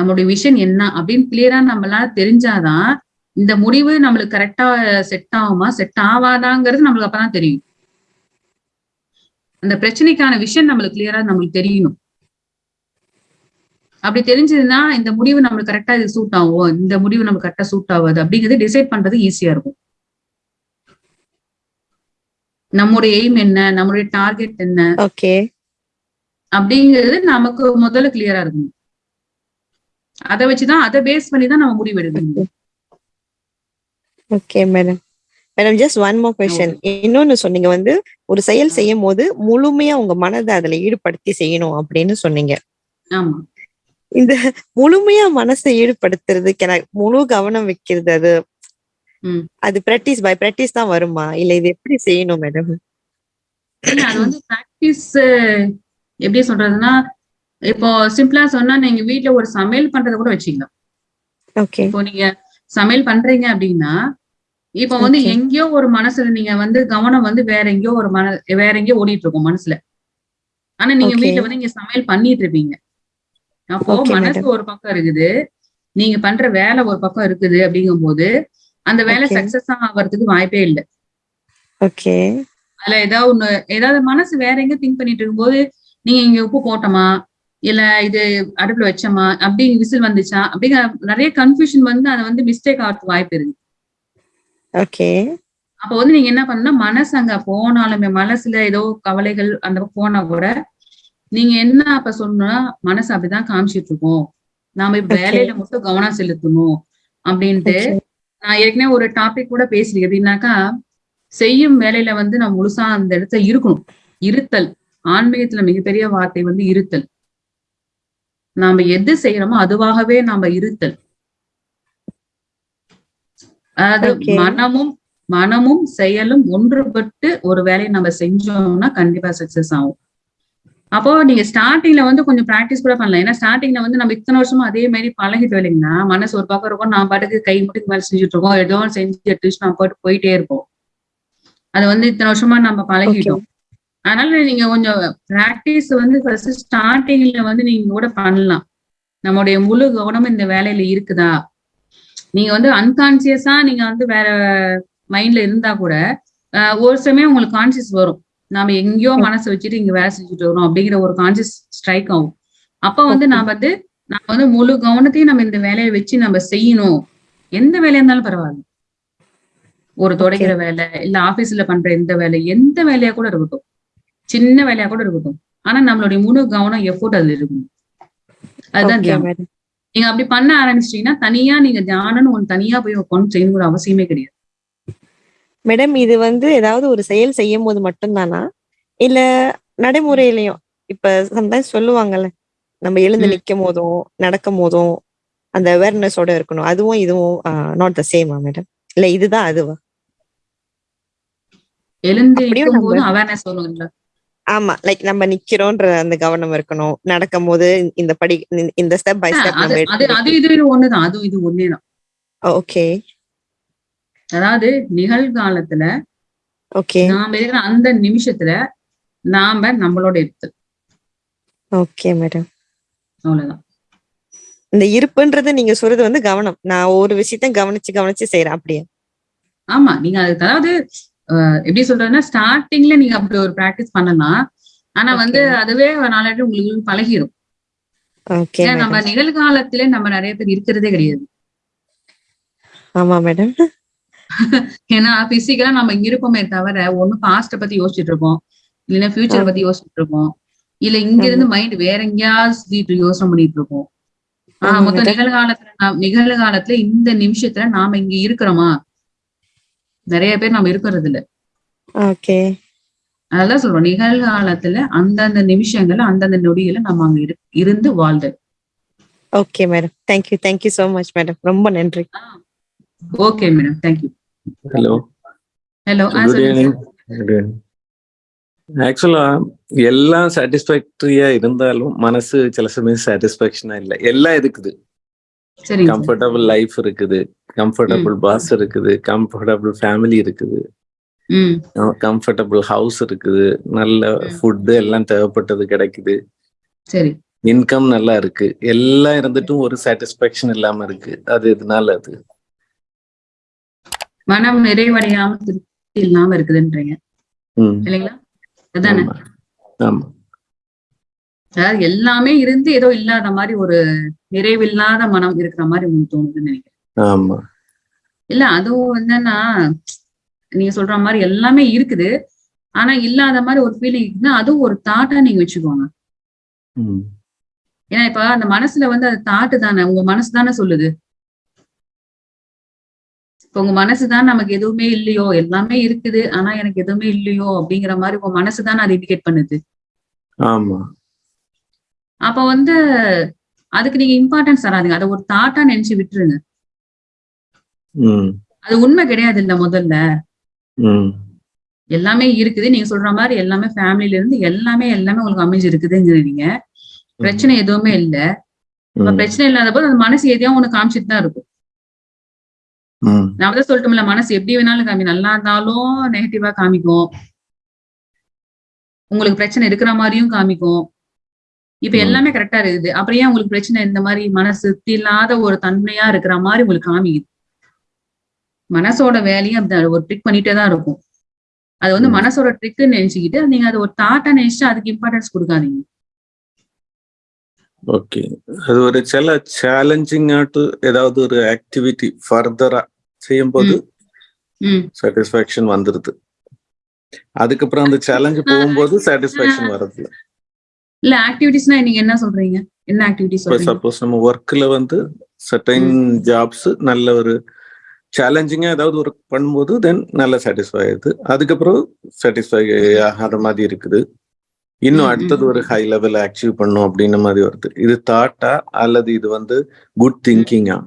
நம்மளுடைய விஷன் என்ன? அப்படின்னு கிளியரா நம்மளால தெரிஞ்சாதான் இந்த முடிவு நம்மளுக்கு கரெக்டா செட் ஆகுமா? செட் ஆகாதாங்கிறது நம்மளுக்கு அப்பதான் தெரியும். அந்த பிரச்சனைக்கான விஷயம் நம்மளுக்கு கிளியரா நம்மளுக்கு தெரியணும். அப்படி தெரிஞ்சதுன்னா இந்த முடிவு நம்மளுக்கு கரெக்டா இது சூட் ஆகும்? இந்த முடிவு நம்மளுக்கு கரெக்டா சூட் ஆகாது அப்படிங்கிறது டிசைட் பண்றது ஈஸியா இருக்கும். நம்முடைய எய்ம் என்ன? நம்மளுடைய டார்கெட் என்ன? ஓகே அப்படிங்கிறது நமக்கு முதல்ல கிளியரா இருக்கணும். அதை வச்சுதான் அதை பேஸ் பண்ணி தான் நம்ம முடிவு எடுக்கணும். Okay madam madam just one more question இன்னொன்னு சொன்னீங்க வந்து ஒரு செயல் செய்யும் போது முழுமையா உங்க மனதை அதுல ஈடுபடுத்தி செய்யணும் அப்படின்னு சொன்னீங்க. ஆமா. இந்த முழுமையா மனசை ஈடுபடுத்துறதுக்கு எனக்கு முழு கவனம் வைக்கிறது அது. அது பிராக்டிஸ் பை பிராக்டிஸ் தான் வருமா? இல்ல இது எப்படி செய்யணும் மேடம் அது வந்து பிராக்டிஸ் எப்படி சொல்றதுன்னா இப்போ சிம்பிளா சொன்னா நீங்க வீட்ல ஒரு சமையல் பண்றத கூட வச்சுக்கலாம் இப்போ நீங்க சமையல் பண்றீங்க அப்படின்னா இப்போ வந்து. எங்கேயோ ஒரு மனசுல நீங்க வந்து கவனம் வந்து வேற எங்கேயோ ஒரு மன வேற எங்கேயோ ஓடிட்டு இருக்கும் மனசுல. ஆனா நீங்க. வீட்ல வந்து நீங்க சமையல் பண்ணிட்டு இருப்பீங்க. அப்போ மனசு ஒரு பக்கம் இருக்குது. நீங்க பண்ற வேலை ஒரு பக்கம் இருக்குது அப்படிங்கும்போது அந்த வேலை. சக்சஸ் ஆகிறதுக்கு வாய்ப்பே இல்லை. ஓகே. அதுல ஏதாவது ஒண்ணு ஏதாவது மனசு வேற எங்க திங்க் பண்ணிட்டு இருக்கும்போது நீங்க இங்க உப்பு போட்டோமா? இல்ல இது அடுப்புல வச்சோமா? அப்படி விசில் வந்துச்சா? அப்படிங்கிற நிறைய கன்ஃபியூஷன் வந்து அதை வந்து மிஸ்டேக் ஆகிறதுக்கு வாய்ப்பு இருக்கு. ஓகே. அப்ப வந்து நீங்க என்ன பண்ணணும்னா மனசு அங்க போனாலுமே மனசுல ஏதோ கவலைகள் அந்த போனா கூட நீங்க என்ன அப்ப சொன்னா மனசு அப்படிதான் காமிச்சிட்டு இருக்கோம். நாம இப்ப. வேலையில மட்டும் கவனம் செலுத்தணும் அப்படின்ட்டு நான் ஏற்கனவே ஒரு டாபிக் கூட பேசுறேன் எப்படின்னாக்கா செய்யும் வேலையில வந்து நம்ம முழுசா அந்த இடத்துல இருக்கணும். இருத்தல். ஆன்மீகத்துல மிகப்பெரிய வார்த்தை வந்து இருத்தல். நாம எது செய்யறோமோ அதுவாகவே நாம இருத்தல். Okay. மனமும் மனமும் செயலும் ஒன்றுபட்டு ஒரு வேலையை நம்ம செஞ்சோம்னா கண்டிப்பா சக்சஸ் ஆகும். அப்போ நீங்க ஸ்டார்டிங்ல வந்து கொஞ்சம் பிராக்டிஸ் கூட பண்ணலாம். ஏன்னா ஸ்டார்டிங்ல வந்து நம்ம இத்தனை வருஷமா அதே மாதிரி பழகிட்டு இல்லைங்கன்னா மனசு ஒரு பக்கம் இருக்கும் நான் பாட்டுக்கு கை மட்டும் மேல செஞ்சுட்டு இருக்கோம். ஏதோ செஞ்சு எடுத்துச்சு நான் போயிட்டு போயிட்டே இருப்போம். அது வந்து இத்தனை வருஷமா நம்ம பழகிட்டோம். அதனால நீங்க கொஞ்சம் பிராக்டிஸ் வந்து ஃபர்ஸ்ட் ஸ்டார்டிங்ல வந்து நீங்க கூட பண்ணலாம். நம்மளுடைய முழு கவனம் இந்த வேலையில இருக்குதா? நீங்க வந்து அன்கான்சியஸா நீங்க வந்து வேற மைண்ட்ல இருந்தா கூட ஒரு சமயம் உங்களுக்கு கான்சியஸ் வரும். நாம எங்கேயோ மனசை வச்சுட்டு இங்க வேலை செஞ்சுட்டு வரோம் அப்படிங்கிற ஒரு கான்சியஸ் ஸ்ட்ரைக் ஆகும். அப்ப வந்து. நான் வந்து நம்ம வந்து முழு கவனத்தையும் நம்ம இந்த வேலையை வச்சு நம்ம செய்யணும். எந்த வேலையா இருந்தாலும் பரவாயில்ல. ஒரு துடைக்கிற வேலை இல்ல ஆபீஸ்ல பண்ற எந்த வேலை எந்த வேலையா கூட இருக்கட்டும். சின்ன வேலையா கூட இருக்கட்டும். ஆனா நம்மளுடைய முழு கவனம் எஃபோர்ட் அதுல இருக்கும் அதுதான் தியானம் நீங்க அப்படி பண்ண ஆரம்பிச்சிட்டீங்கன்னா தனியா நீங்க தியானம்னு ஒன்று தனியா போய் உட்காந்து செய்யணுங்கிற அவசியமே கிடையாது. மேடம் இது வந்து ஏதாவது ஒரு செயல் செய்யும் போது மட்டும்தானா? இல்ல நடைமுறையிலயும் இப்ப சம்டைம்ஸ் சொல்லுவாங்கல்ல நம்ம எழுந்து ம். நிக்கும் போதும் நடக்கும் போதும் அந்த அவேர்னஸோட இருக்கணும். அதுவும் இதுவும் நாட் த சேமா மேடம் இல்ல இதுதான் அதுவா? எழுந்து நிற்கும் அவேர்னஸ் வரும்ல ஆமா லைக் நம்ம நிக்கிறோன்ற அந்த கவனம் இருக்கணும். நடக்கும் போது இந்த படி இந்த- ஸ்டெப் பை ஸ்டெப் அது நம்ம அது அது இது ஒண்ணுதான். அது இது ஒன்னேதான் ஓகே அதாவது நிகழ்காலத்துல ஓகே நாம இருக்கிற அந்த நிமிஷத்துல நாம நம்மளோட இருத்தல் ஓகே மேடம் அவ்வளவுதான். இந்த இருப்புன்றது நீங்க சொல்றது வந்து கவனம். நான் ஒரு விஷயத்த கவனிச்சு கவனிச்சு செய்யறேன் அப்படியே. ஆமா நீங்க அது அதாவது எப்படி சொல்றதுன்னா ஸ்டார்டிங்ல நீங்க அப்படி ஒரு பிராக்டிஸ் பண்ணலாம். ஆனா வந்து. அதுவே நாளாட்டு உங்களுக்கு பழகிடும் நம்ம நிகழ்காலத்திலே நம்ம நிறைய பேர் இருக்கிறதே கிடையாது. ஆமா மேடம் ஏன்னா பிசிக்கலா நம்ம இங்க இருப்போமே தவிர ஒண்ணு பாஸ்ட பத்தி யோசிச்சுட்டு இருப்போம். இல்லைன்னா ஃபியூச்சர். பத்தி யோசிச்சுட்டு இருப்போம். இல்ல இங்க இருந்து மைண்ட் வேற எங்கேயாவது யோசனை பண்ணிட்டு இருக்கோம் ஆஹ் மொத்தம். நிகழ்காலத்துல நிகழ்காலத்துல இந்த நிமிஷத்துல நாம இங்க இருக்கிறோமா? நிறைய பேர் நம்ம இருக்கிறது இல்ல ஓகே அதெல்லாம் சொல்றோம் நிகழ்காலத்துல அந்தந்த நிமிஷங்கள்ல அந்தந்த நொடியில நம்ம அங்க இரு- இருந்து வாழ்தல் okay madam. Thank you thank you so much madam. ரொம்ப நன்றி. Okay madam. Thank you hello hello evening ஆக்சுவலா எல்லாம் சாட்டிஸ்ஃபேக்டரியா இருந்தாலும் மனசு சில சமயம் சாட்டிஸ்ஃபேக்ஷனா இல்ல. எல்லாம் இருக்குது. கம்ஃபர்டபுள் லைஃப் இருக்குது. கம்ஃபர்டபுள் பாஸ் இருக்குது. கம்ஃபர்டபுள் ஃபேமிலி இருக்குது. கம்ஃபர்டபுள் ஹவுஸ் இருக்குது. நல்ல ம். ஃபுட்டு எல்லாம் தேவைப்பட்டது கிடைக்குது. சரி. இன்கம் நல்லா இருக்கு. எல்லாம் இருந்துட்டும் ஒரு சாட்டிஸ்ஃபேக்ஷன் இல்லாம இருக்கு. அது இதனால அது? மனம் நிறைவடையாம திருப்தி இல்லாம இருக்குதுன்றீங்க. இல்லைங்களா? அதுதானே ஆமா. ஆமா. அதாவது எல்லாமே இருந்து ஏதோ இல்லாத மாதிரி ஒரு நிறைவில்லாத மனம் இருக்கிற மாதிரி உங்களுக்கு தோணுதுன்னு நினைக்கிறேன். இல்ல அதுவும் என்னன்னா நீங்க சொல்ற மாதிரி எல்லாமே இருக்குது. ஆனா இல்லாத மாதிரி ஒரு ஃபீலிங் இருக்குன்னா அதுவும் ஒரு தாட்டா நீங்க வச்சுக்கோங்க. ஏன்னா இப்ப அந்த மனசுல வந்து அது தாட்டு தானே. உங்க மனசு தானே சொல்லுது. இப்ப உங்க மனசு தான் நமக்கு எதுவுமே இல்லையோ எல்லாமே இருக்குது. ஆனா எனக்கு எதுவுமே இல்லையோ அப்படிங்கிற மாதிரி உங்க மனசு தானே அதை இண்டிகேட் பண்ணுது. ஆமா. அப்ப வந்து அதுக்கு நீங்க இம்பார்ட்டன்ஸ் தராதீங்க. அதை ஒரு தாட்டா நினைச்சு விட்டுருங்க. அது உண்மை கிடையாது இல்ல முதல்ல எல்லாமே இருக்குது. நீங்க சொல்ற மாதிரி எல்லாமே ஃபேமிலில இருந்து எல்லாமே எல்லாமே உங்களுக்கு அமைஞ்சு இருக்குதுங்கிறீங்க பிரச்சனை எதுவுமே இல்ல. பிரச்சனை இல்லாத போது அந்த மனசு எதையோ ஒண்ணு காமிச்சிட்டு தான் இருக்கும். நான் தான் சொல்லிட்டோம்ல மனசு எப்படி வேணாலும் காமி நல்லா இருந்தாலும் நெகட்டிவா காமிக்கும். உங்களுக்கு பிரச்சனை இருக்கிற மாதிரியும் காமிக்கும். இப்ப. எல்லாமே கரெக்டா இருக்குது. அப்புறம் ஏன் உங்களுக்கு பிரச்சனை? இந்த மாதிரி மனசு இல்லாத ஒரு தன்மையா இருக்கிற மாதிரி உங்களுக்கு காமிக்குது. மனசோட வேலையும் ஒரு ட்ரிக் பண்ணிட்டே தான் இருக்கும். அது வந்து. மனசோட ட்ரிக்குன்னு நினைச்சுக்கிட்டு நீங்க அதை ஒரு தாட்டா நினைச்சுட்டு அதுக்கு இம்பார்ட்டன்ஸ் கொடுக்காதீங்க. ஓகே. அது ஒரு சில சேலஞ்சிங் ஆட்டு ஏதாவது ஒரு ஆக்டிவிட்டி ஃபர்தரா செய்யும்போது சாட்டிஸ்ஃபேக்ஷன் வந்துருது. அதுக்கப்புறம் அந்த சேலஞ்சு போகும்போது சாட்டிஸ்ஃபேக்ஷன் வருது இல்ல ஆக்டிவிட்டிஸ்னா நீங்க என்ன சொல்றீங்க? என்ன ஆக்டிவிட்டிஸ் சப்போஸ் நம்ம ஒர்க்ல வந்து சர்டைன் ஜாப்ஸ் நல்ல ஒரு சேலஞ்சிங்கா ஏதாவது ஒர்க் பண்ணும்போது தென் நல்ல சாட்டிஸ்ஃபை ஆகுது அதுக்கப்புறம் சாட்டிஸ்ஃபை ஆகாத மாதிரி இருக்குது. இன்னும் அடுத்தது. ஒரு ஹை லெவல் அச்சீவ் பண்ணும் அப்படின்ன மாதிரி வருது. இது தாட்டா அல்லது இது வந்து குட் திங்கிங்கா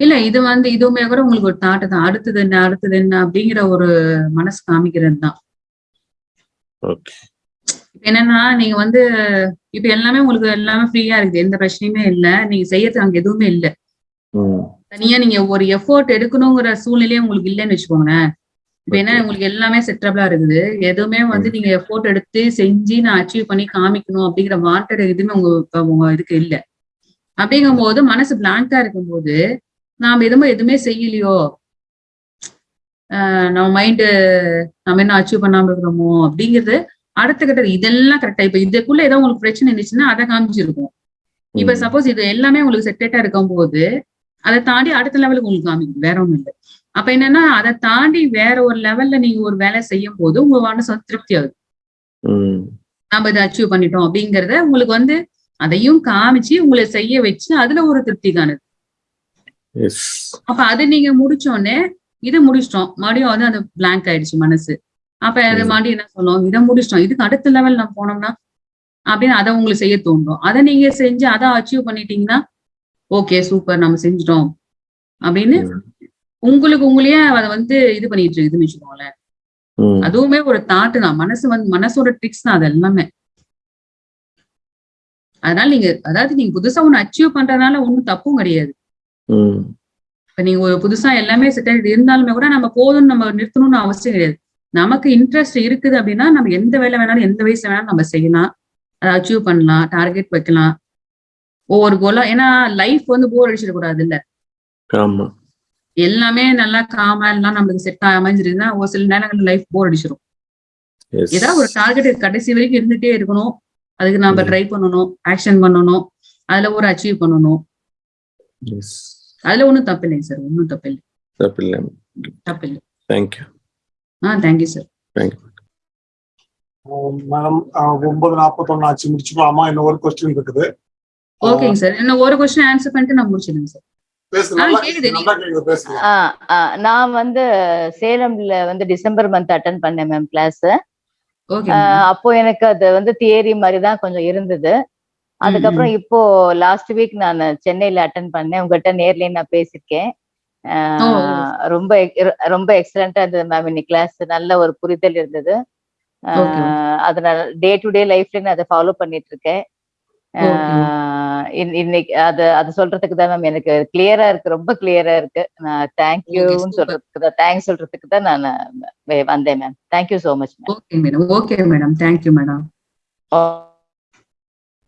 இல்ல இது வந்து இதுவுமே கூட உங்களுக்கு ஒரு தாட்டு தான். அடுத்தது என்ன அடுத்தது என்ன அப்படிங்கிற ஒரு மனசு காமிக்கிறது தான் ஓகே என்னன்னா நீங்க வந்து இப்ப எல்லாமே உங்களுக்கு எல்லாமே ஃப்ரீயா இருக்குது. எந்த பிரச்சனையுமே இல்ல. நீங்க செய்யறதுக்கு அங்க எதுவுமே இல்ல. தனியா நீங்க ஒரு எஃபோர்ட் எடுக்கணுங்கிற சூழ்நிலையே உங்களுக்கு இல்லைன்னு வச்சுக்கோங்களேன். இப்ப என்ன. உங்களுக்கு எல்லாமே செட்டபிளா இருக்குது. எதுவுமே வந்து நீங்க எஃபோர்ட் எடுத்து செஞ்சு நான் அச்சீவ் பண்ணி காமிக்கணும் அப்படிங்கிற வாண்டட் எதுவுமே உங்க உங்க இதுக்கு இல்ல. அப்படிங்கும் போது மனசு பிளாங்கா இருக்கும்போது நாம எதுவுமே எதுவுமே செய்யலையோ ஆஹ் நம்ம மைண்டு நம்ம என்ன அச்சீவ் பண்ணாம இருக்கிறோமோ அப்படிங்கிறது அடுத்த கட்ட இதெல்லாம் கரெக்டா இப்ப இதுக்குள்ள ஏதோ உங்களுக்கு பிரச்சனை இருந்துச்சுன்னா அதை காமிச்சிருக்கும். இப்ப. சப்போஸ் இது எல்லாமே உங்களுக்கு செட்டேட்டா இருக்கும் போது அதை தாண்டி அடுத்த லெவலுக்கு உங்களுக்கு காமிக்கும் வேற ஒண்ணும் இல்லை. அப்ப என்னன்னா அதை தாண்டி வேற ஒரு லெவல்ல நீங்க ஒரு வேலை செய்யும் போது உங்க மனசு வந்து திருப்தி ஆகுது. நம்ம இதை அச்சீவ் பண்ணிட்டோம் அப்படிங்கறத உங்களுக்கு வந்து அதையும் காமிச்சு உங்களை செய்ய வச்சு அதுல ஒரு திருப்தி காணுது. அப்ப அது நீங்க முடிச்சோடனே இதை முடிச்சிட்டோம். மறுபடியும் வந்து அந்த blank ஆயிடுச்சு மனசு. அப்ப அது ம். மறுபடியும் என்ன சொல்லுவோம் இதை முடிச்சிட்டோம். இதுக்கு அடுத்த லெவல் நம்ம போனோம்னா அப்படின்னு அதை உங்களுக்கு செய்ய தோணும் அதை நீங்க செஞ்சு அதை அச்சீவ் பண்ணிட்டீங்கன்னா ஓகே சூப்பர் நம்ம செஞ்சுட்டோம். அப்படின்னு உங்களுக்கு உங்களையே அதை வந்து இது பண்ணிட்டு இருக்குதுன்னு வச்சுக்கோங்களேன். அதுவுமே ஒரு தாட்டு தான். மனசு வந்து மனசோட ட்ரிக்ஸ் தான் அது எல்லாமே. அதனால நீங்க அதாவது நீங்க புதுசா ஒண்ணு அச்சீவ் பண்றதுனால ஒண்ணும் தப்பும் கிடையாது. இப்ப நீங்க ஒரு புதுசா எல்லாமே செட்டில் இருந்தாலுமே கூட நம்ம போதும்னு நம்ம நிறுத்தணும்னு அவசியம் கிடையாது. நமக்கு இன்ட்ரெஸ்ட் இருக்குது அப்படின்னா நம்ம எந்த வேலை வேணாலும் எந்த வயசுல வேணாலும் நம்ம செய்யலாம். அதை அச்சீவ் பண்ணலாம் டார்கெட் வைக்கலாம். ஒவ்வொரு கோலா ஏன்னா லைஃப் வந்து போர் அடிச்சிடக்கூடாது இல்ல எல்லாமே நல்லா காமா எல்லாம் நம்மளுக்கு செட் அமைஞ்சிருந்தா ஒரு சில நேரங்கள்ல லைஃப் போர் அடிச்சிடும் ஏதாவது ஒரு டார்கெட் கடைசி வரைக்கும் இருந்துட்டே இருக்கணும். அதுக்கு நாம ம். ட்ரை பண்ணணும் ஆக்ஷன் பண்ணணும். அதுல ஒரு அச்சீவ் பண்ணணும். அதுல ஒண்ணும் தப்பு இல்லைங்க சார் ஒன்றும் தப்பு இல்லை தப்பில்லை. தப்பு இல்லை thank you ah thank you sir thank you madam ஒன்பது நாற்பத்தொன்னு ஆச்சு. முடிச்சுக்கலாமா? இன்னும் ஒரு கொஸ்டின் இருக்குது. ஓகேங்க சார் இன்னும் ஒரு கொஸ்டின் ஆன்சர் பண்ணிட்டு நான் முடிச்சிடுங்க சார் நான் வந்து சேலம்ல வந்து டிசம்பர் மந்த் அட்டன் பண்ணேன் மேம் கிளாஸ் அப்போ எனக்கு அது வந்து தியரி மாதிரி தான் கொஞ்சம் இருந்தது. அதுக்கப்புறம் இப்போ லாஸ்ட் வீக் நான் சென்னையில அட்டன் பண்ணேன். உங்ககிட்ட நேர்லயே நான் பேசியிருக்கேன். ஓ. ரொம்ப ரொம்ப எக்ஸலண்டா இருந்தது மேம் இன்னைக்கு கிளாஸ் நல்ல ஒரு புரிதல் இருந்தது. அதனால டே டு டே லைஃப்ல நான் அதை ஃபாலோ பண்ணிட்டு இருக்கேன் இன்னைக்கு அது அது சொல்றதுக்கு தான் மேம் எனக்கு கிளியரா இருக்கு ரொம்ப கிளியரா இருக்கு. நான் தேங்க்யூன்னு. சொல்றதுக்கு தான் தேங்க்ஸ் சொல்றதுக்கு தான் நான் வே- வந்தேன் ma'am thank you so much ma'am okay madam okay madam thank you madam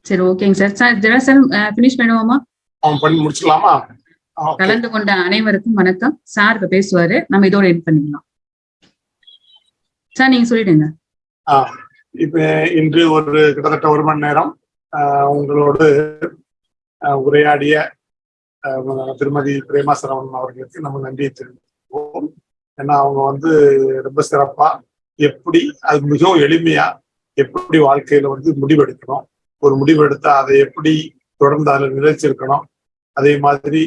சரி ஓகேங்க சார் சார் ஜெரா சார் ஃபினிஷ் பண்ணுவோமா? அவன் பண்ணி முடிச்சுக்கலாமா. கலந்து கொண்ட அனைவருக்கும் வணக்கம். சார் இப்ப பேசுவாரு. நம்ம இதோட எட் பண்ணிக்கலாம். சார் நீங்க சொல்லிடுங்க. இப்ப இன்று ஒரு கிட்டத்தட்ட ஒரு மணி நேரம் உங்களோடு உரையாடிய திருமதி பிரேமா சரவணன் அவர்களுக்கு நம்ம நன்றியை தெரிவிப்போம் ஏன்னா அவங்க வந்து ரொம்ப சிறப்பா எப்படி அது மிகவும் எளிமையா எப்படி வாழ்க்கையில வந்து முடிவெடுக்கணும் ஒரு முடிவெடுத்தா அதை எப்படி தொடர்ந்து அதில் நிலைச்சிருக்கணும் அதே மாதிரி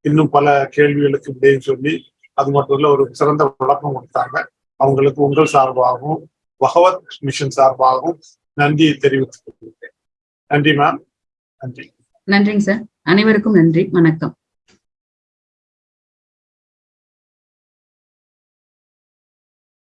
இன்னும் பல கேள்விகளுக்கு விடையும் சொல்லி அது மட்டும் இல்ல ஒரு சிறந்த விளக்கம் கொடுத்தாங்க. அவங்களுக்கு உங்கள் சார்பாகவும் பகவத் மிஷன் சார்பாகவும் நன்றியை தெரிவித்துக் கொள்கிறேன். நன்றி மேம் நன்றி. நன்றிங்க சார் அனைவருக்கும் நன்றி. வணக்கம்.